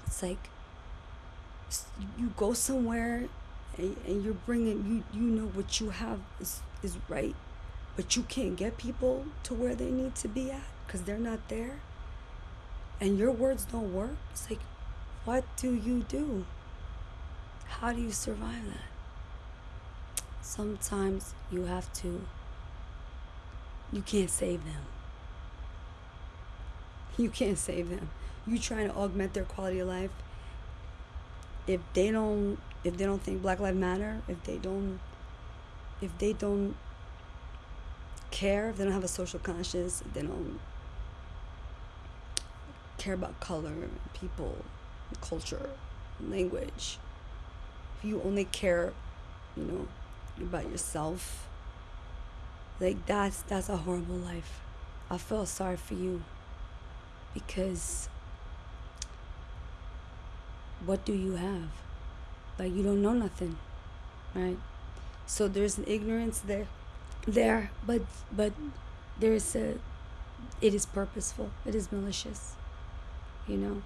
it's like you go somewhere and, and you're bringing, you, you know what you have is, is right, but you can't get people to where they need to be at because they're not there. And your words don't work. It's like, what do you do? How do you survive that? Sometimes you have to, you can't save them. You can't save them. You trying to augment their quality of life. If they don't, if they don't think Black Lives Matter, if they don't, if they don't care, if they don't have a social conscience, if they don't care about color, people, culture, language, if you only care, you know, about yourself, like that's that's a horrible life. I feel sorry for you because what do you have? Like you don't know nothing, right? So there's an ignorance there, there, but but there's a, it is purposeful. It is malicious, you know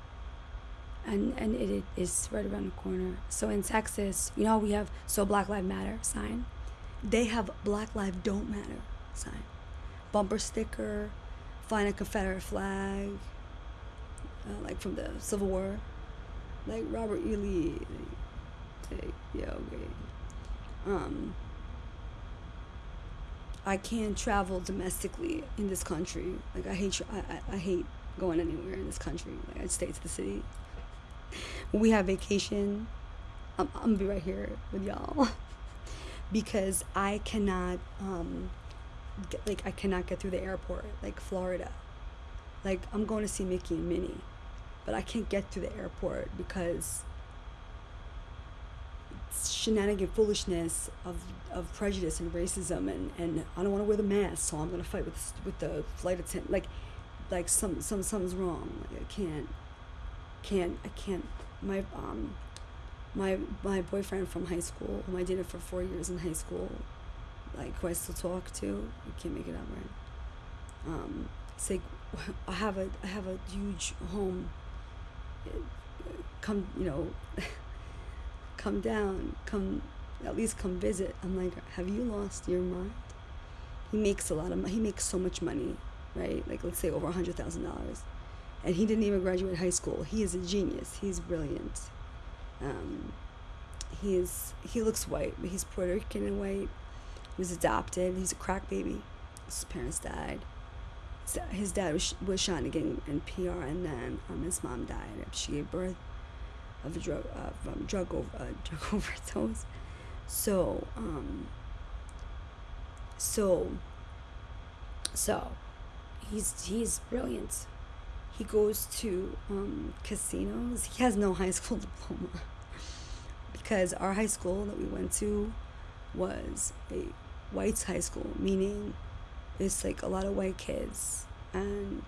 and and it is right around the corner. So in Texas, you know we have so Black Lives Matter sign. They have Black Lives Don't Matter sign, bumper sticker, find a Confederate flag, uh, like from the Civil War, like Robert E. Lee. Like, yeah, okay. Um, I can't travel domestically in this country. Like I hate, I, I, I hate going anywhere in this country. Like I'd stay to the city we have vacation, I'm, I'm gonna be right here with y'all because I cannot, um, get, like, I cannot get through the airport, like Florida. Like, I'm going to see Mickey and Minnie, but I can't get through the airport because it's shenanigan foolishness of, of prejudice and racism and, and I don't want to wear the mask so I'm gonna fight with with the flight attendant like like some some something's wrong like I can't can't I can't my um my my boyfriend from high school whom I dated for four years in high school like who I still talk to I can't make it up right um say I have a I have a huge home come you know come down come at least come visit I'm like have you lost your mind he makes a lot of money he makes so much money right like let's say over a hundred thousand dollars and he didn't even graduate high school. He is a genius. He's brilliant. Um, he. He looks white, but he's Puerto Rican and white. He was adopted. He's a crack baby. His parents died. His dad was, was shot again in PR, and then um, his mom died. She gave birth of a drug of um, drug over uh, drug overdose. So um. So. So, he's he's brilliant he goes to um, casinos. He has no high school diploma because our high school that we went to was a whites high school, meaning it's like a lot of white kids and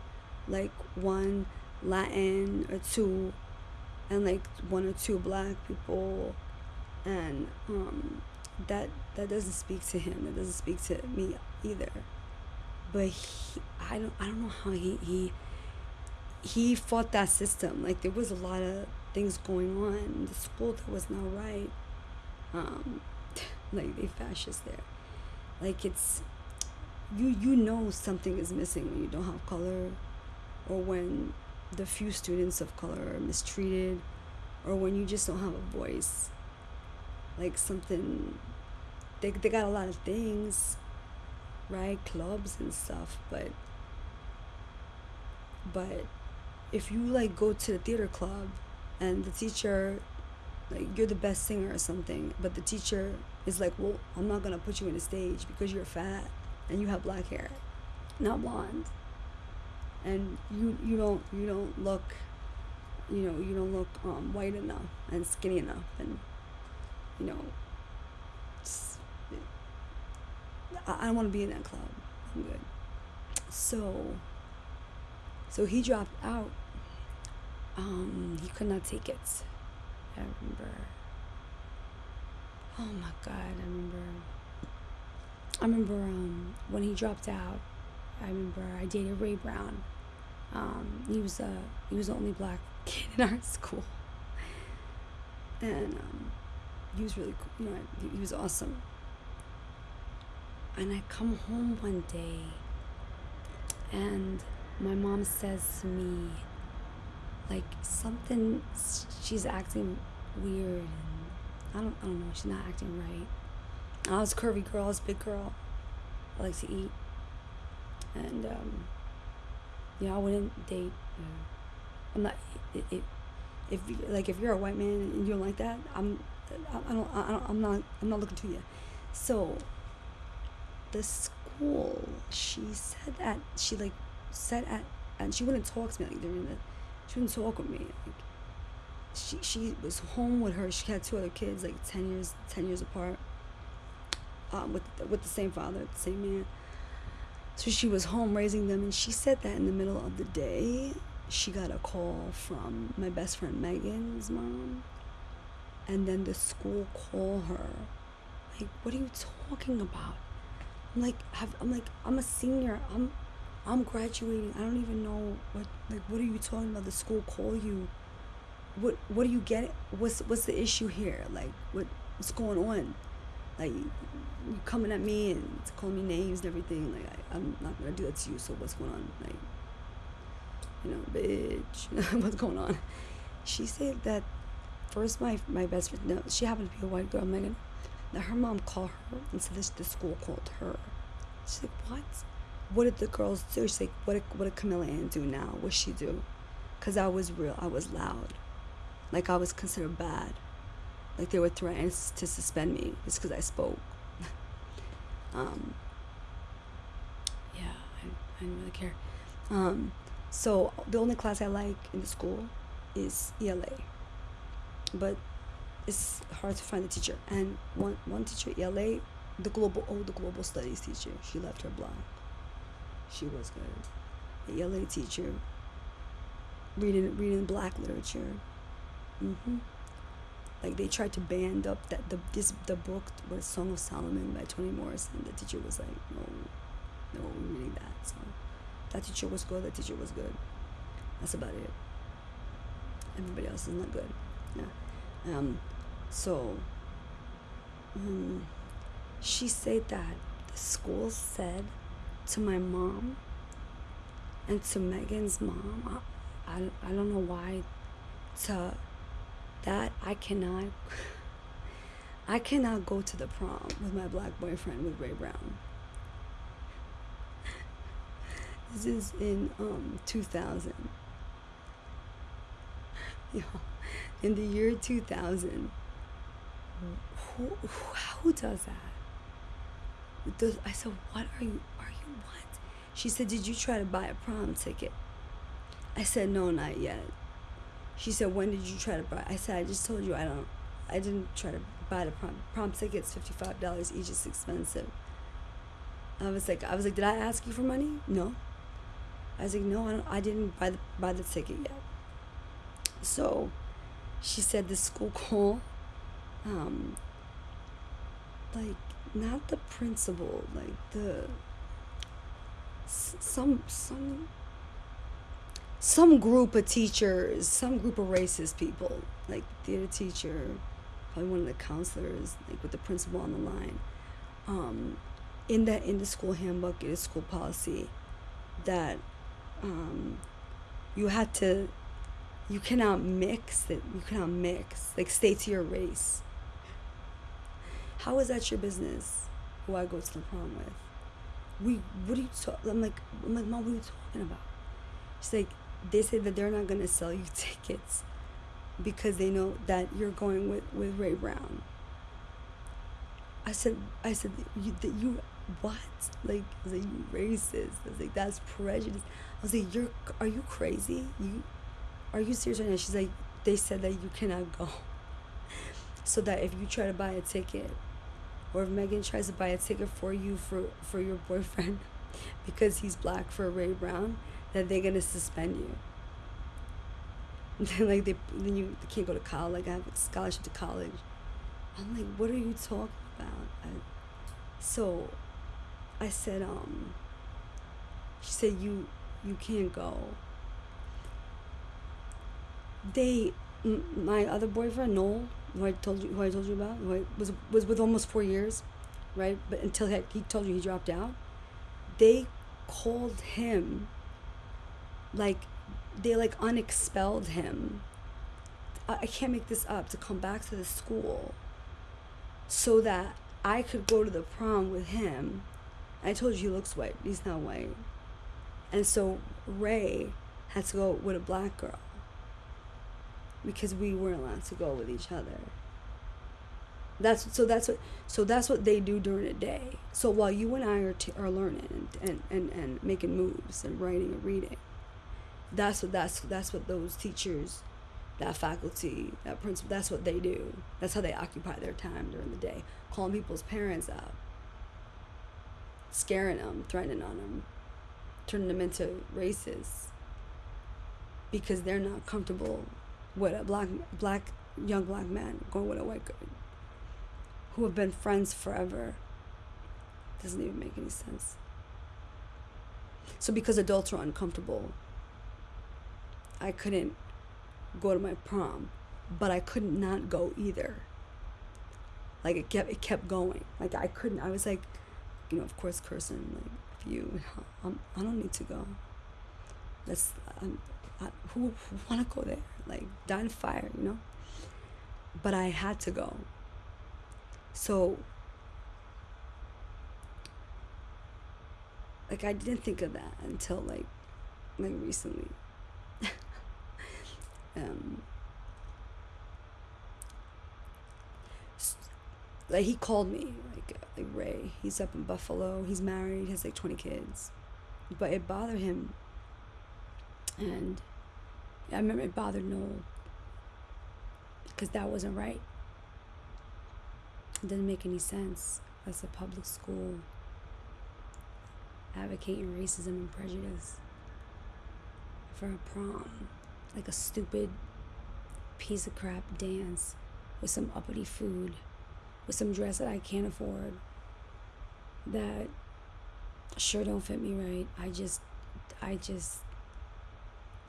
like one Latin or two and like one or two black people and um, that that doesn't speak to him. That doesn't speak to me either. But he, I don't I don't know how he he he fought that system. Like there was a lot of things going on in the school that was not right. Um, like they fascist there. Like it's you you know something is missing when you don't have color or when the few students of color are mistreated or when you just don't have a voice like something they, they got a lot of things right clubs and stuff but but if you like go to the theater club and the teacher like you're the best singer or something but the teacher is like well i'm not gonna put you in the stage because you're fat and you have black hair not blonde. And you you don't you don't look you know you don't look um, white enough and skinny enough and you know I, I don't want to be in that club. I'm good. So so he dropped out um, he could not take it i remember oh my god i remember i remember um, when he dropped out i remember i dated ray brown um, he was a he was the only black kid in our school, and um, he was really cool. You know, he, he was awesome. And I come home one day, and my mom says to me, like something, she's acting weird. I don't, I don't know. She's not acting right. I was curvy girl. I was big girl. I like to eat, and um, know, I wouldn't date. Uh, I'm not. It, it, if like if you're a white man and you don't like that, I'm. I don't. I don't. I'm not. I'm not looking to you. So. The school, she said that she like said at and she wouldn't talk to me like during the. She wouldn't talk with me. Like, she she was home with her. She had two other kids, like ten years ten years apart. Um, with with the same father, the same man. So she was home raising them, and she said that in the middle of the day, she got a call from my best friend Megan's mom, and then the school called her. Like, what are you talking about? I'm like, have, I'm like, I'm a senior. I'm, I'm graduating. I don't even know what. Like, what are you talking about? The school call you. What, what do you get? What's, what's the issue here? Like, what, what's going on? like you coming at me and calling me names and everything. Like I, I'm not gonna do that to you. So what's going on? Like, you know, bitch, what's going on? She said that first my my best friend. No, she happened to be a white girl, Megan. That her mom called her and said this the school called her. She's like, what? What did the girls do? She's like, what did, what did Camilla Ann do now? What she do? Cause I was real. I was loud. Like I was considered bad like they were threatening to suspend me just because I spoke. um, yeah, I, I didn't really care. Um, so the only class I like in the school is ELA, but it's hard to find a teacher. And one one teacher ELA, the global oh the global studies teacher, she left her block. She was good. The ELA teacher. Reading reading black literature. Mm-hmm like they tried to band up that the this the book was Song of Solomon by Toni Morrison. The teacher was like, no, no, we're reading that. So that teacher was good. That teacher was good. That's about it. Everybody else is not good. Yeah. Um. So. Um. She said that the school said to my mom and to Megan's mom. I, I, I don't know why to that I cannot I cannot go to the prom with my black boyfriend with Ray Brown. This is in um 2000. Yo, in the year 2000. Who, who, who does that? Does, I said, what are you, are what? She said, did you try to buy a prom ticket? I said, no, not yet. She said, when did you try to buy? I said, I just told you I don't, I didn't try to buy the prom. Prom tickets, $55 each is expensive. I was like, I was like, did I ask you for money? No. I was like, no, I, don't, I didn't buy the, buy the ticket yet. So she said the school call um, like not the principal, like the some some some group of teachers, some group of racist people, like theater teacher, probably one of the counselors, like with the principal on the line. Um, in that in the school handbook, it is school policy that um, you had to you cannot mix it you cannot mix like stay to your race how is that your business who i go to the prom with we what are you talking i'm like i'm like mom what are you talking about? She's like they say that they're not going to sell you tickets because they know that you're going with with ray brown. I said i said you, that you what? Like i was like you racist. I was like that's prejudice. I was like you're are you crazy? You are you serious right now? She's like, they said that you cannot go. so that if you try to buy a ticket, or if Megan tries to buy a ticket for you for, for your boyfriend because he's black for Ray Brown, that they're gonna suspend you. then like they then you can't go to college. Like I have a scholarship to college. I'm like, what are you talking about? I, so, I said, um. She said you you can't go they my other boyfriend Noel, who I told you who I told you about, who I was was with almost four years, right? But until he, he told you he dropped out, they called him. Like, they like unexpelled him. I, I can't make this up to come back to the school. So that I could go to the prom with him. I told you he looks white. He's not white. And so Ray had to go with a black girl because we weren't allowed to go with each other. That's so that's what so that's what they do during the day. So while you and I are t- are learning and, and, and, and making moves and writing and reading, that's what that's that's what those teachers, that faculty, that principal, that's what they do. That's how they occupy their time during the day, calling people's parents up, scaring them, threatening on them, turning them into racists because they're not comfortable with a black black young black man going with a white girl who have been friends forever doesn't even make any sense. So because adults are uncomfortable i couldn't go to my prom but i couldn't not go either. Like it kept it kept going. Like i couldn't i was like you know of course cursing like if you I'm, i don't need to go. That's um, I, who, who want to go there like die fire, you know. But I had to go. So like I didn't think of that until like like recently. um like he called me like like Ray. He's up in Buffalo. He's married. He has like twenty kids, but it bothered him. And I remember it bothered Noel because that wasn't right. It didn't make any sense as a public school advocating racism and prejudice for a prom, like a stupid piece of crap dance with some uppity food, with some dress that I can't afford, that sure don't fit me right. I just, I just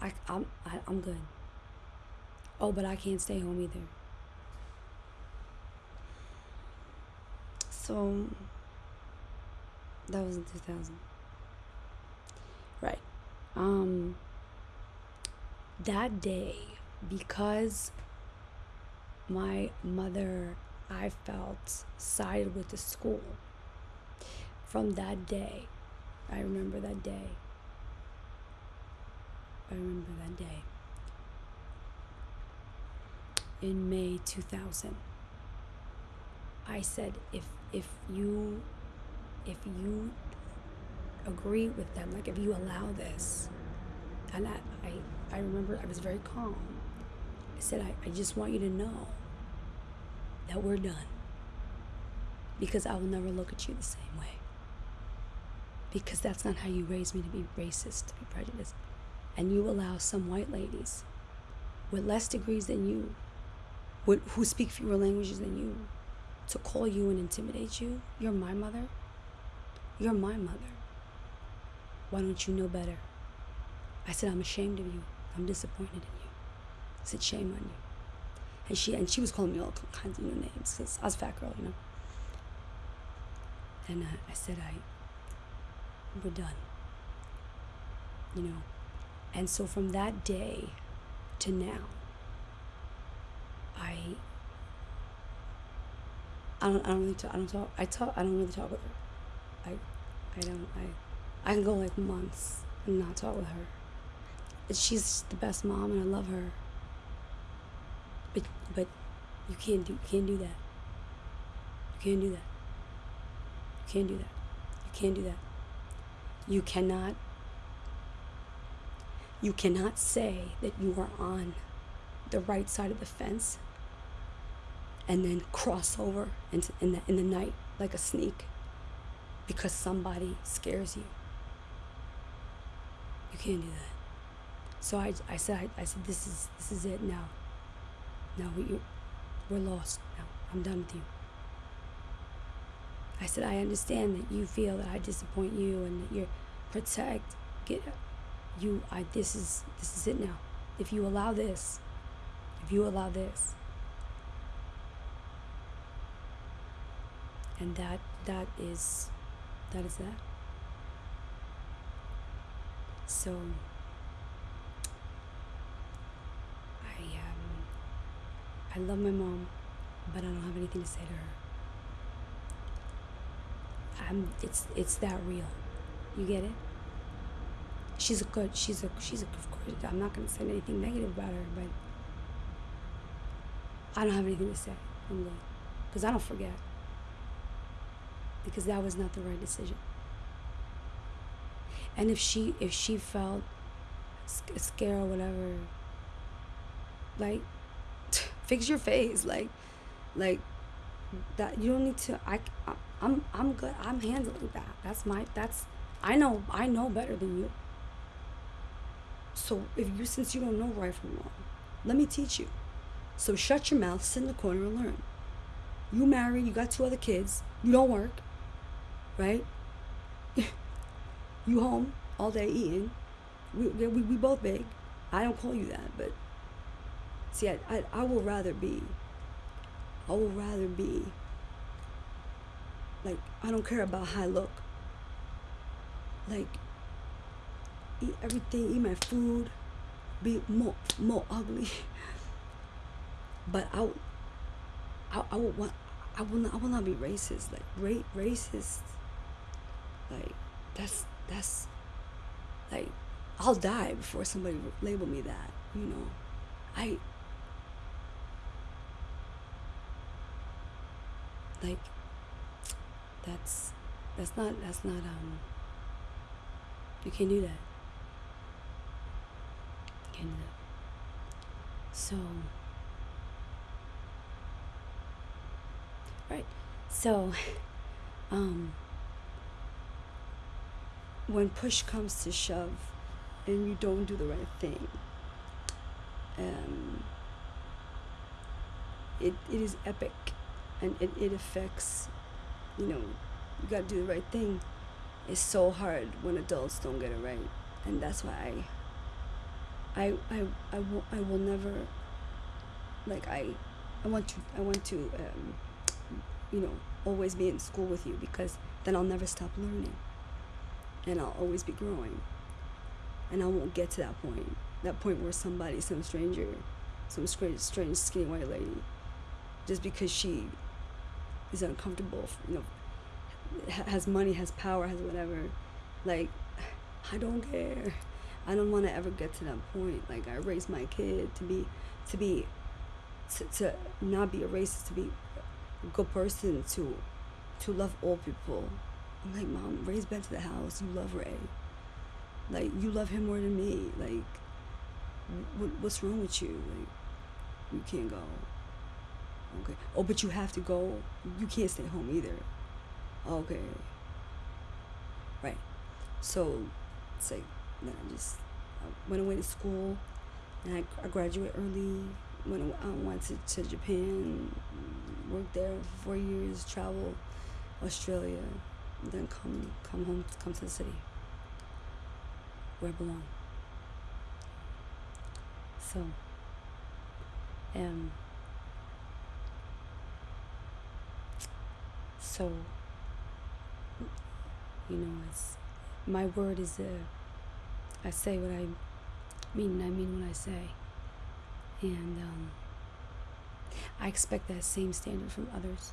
I, I'm, I, I'm good. Oh, but I can't stay home either. So that was in 2000. Right. Um that day because my mother I felt sided with the school. From that day, I remember that day. I remember that day. In May 2000, I said, if if you if you agree with them, like if you allow this, and I I, I remember I was very calm. I said, I, I just want you to know that we're done. Because I will never look at you the same way. Because that's not how you raised me to be racist, to be prejudiced and you allow some white ladies with less degrees than you would, who speak fewer languages than you to call you and intimidate you. You're my mother. You're my mother. Why don't you know better? I said, I'm ashamed of you. I'm disappointed in you. I said, shame on you. And she and she was calling me all kinds of new names because I was a fat girl, you know. And uh, I said, I, we're done. You know. And so from that day to now, I I don't I don't really talk I don't talk I talk I don't really talk with her. I I don't I I can go like months and not talk with her. She's the best mom and I love her. But but you can't do you can't do that. You can't do that. You can't do that. You can't do that. You cannot you cannot say that you are on the right side of the fence and then cross over into, in, the, in the night like a sneak because somebody scares you. You can't do that. So I, I said, I, I said, this is, this is it now. Now we, we're lost now. I'm done with you. I said, I understand that you feel that I disappoint you and that you're protect, get you, I, this is, this is it now. If you allow this, if you allow this, and that that is that is that. So i um i love my mom but i don't have anything to say to her. I'm it's it's that real. You get it she's a good she's a she's a of course i'm not going to say anything negative about her but i don't have anything to say i'm good because i don't forget because that was not the right decision. And if she if she felt scared or whatever, like fix your face, like like that you don't need to I, I I'm I'm good. I'm handling that. That's my that's I know I know better than you. So if you since you don't know right from wrong, let me teach you. So shut your mouth, sit in the corner and learn. You married, you got two other kids, you don't work right? you home all day eating. We, we, we both big. I don't call you that, but see, I, I, I will rather be, I will rather be, like, I don't care about how I look. Like, eat everything, eat my food, be more, more ugly. but I, I, I would want, I will not, I will not be racist. Like, ra- racist like that's that's like I'll die before somebody label me that, you know. I like that's that's not that's not um you can't do that. So right. So um when push comes to shove and you don't do the right thing, um, it, it is epic and it, it affects, you know, you gotta do the right thing. It's so hard when adults don't get it right. And that's why I, I, I, I, will, I will never, like, I, I want to, I want to, um, you know, always be in school with you because then I'll never stop learning and I'll always be growing. And I won't get to that point, that point where somebody, some stranger, some strange, strange skinny white lady, just because she is uncomfortable, you know, has money, has power, has whatever, like, I don't care. I don't want to ever get to that point. Like, I raised my kid to be, to be, to, to not be a racist, to be a good person, to, to love all people, I'm like, Mom, Ray's back to the house. You love Ray. Like, you love him more than me. Like, what, what's wrong with you? Like, you can't go. Okay. Oh, but you have to go. You can't stay home either. Okay. Right. So, it's like, then I just I went away to school, and I, I graduated early, when I went to, to Japan, worked there for four years, travel Australia, then come come home, come to the city where I belong. So, um, so, you know, it's my word is a. I say what I mean, and I mean what I say, and um, I expect that same standard from others.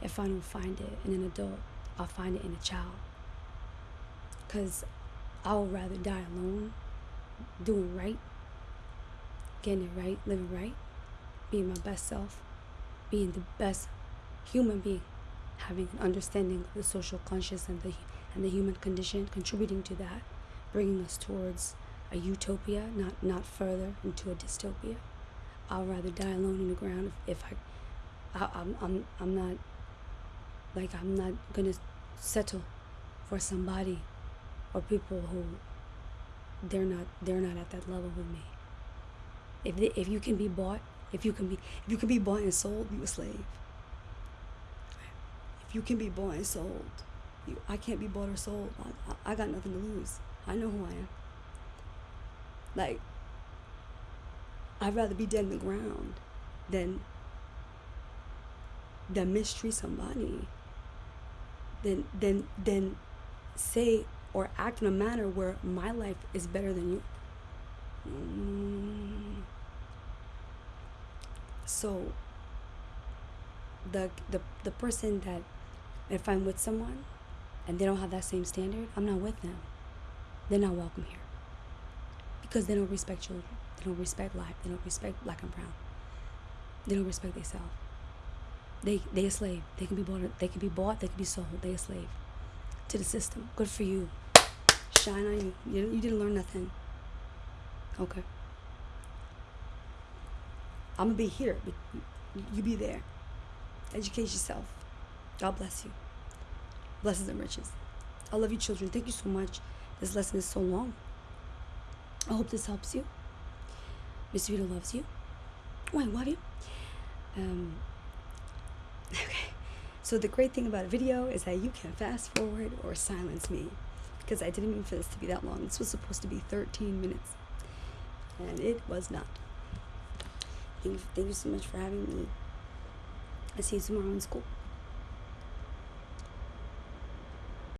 If I don't find it in an adult, I'll find it in a child. Cause I would rather die alone, doing right, getting it right, living right, being my best self, being the best human being, having an understanding of the social conscious and the and the human condition, contributing to that, bringing us towards a utopia, not not further into a dystopia. I'll rather die alone in the ground if, if I, I I'm I'm I'm not like I'm not gonna settle for somebody or people who they're not they're not at that level with me. If they, if you can be bought, if you can be if you can be bought and sold, you a slave. If you can be bought and sold, you, I can't be bought or sold. I, I, I got nothing to lose. I know who I am. Like I'd rather be dead in the ground than than mistreat somebody. Than than than say or act in a manner where my life is better than you. So the the the person that if I'm with someone and they don't have that same standard, I'm not with them. They're not welcome here. Because they don't respect children. They don't respect life. They don't respect black and brown. They don't respect themselves. They they a slave. They can be bought. They can be bought. They can be sold. They a slave to the system. Good for you. Shine on you. You, you didn't learn nothing. Okay. I'm gonna be here, but you be there. Educate yourself. God bless you. Blessings and riches. I love you, children. Thank you so much. This lesson is so long. I hope this helps you. Miss Vita loves you. Oh, I love you. Um, okay. So the great thing about a video is that you can fast forward or silence me because I didn't mean for this to be that long. This was supposed to be 13 minutes and it was not. Thank you, thank you so much for having me. I see you tomorrow in school.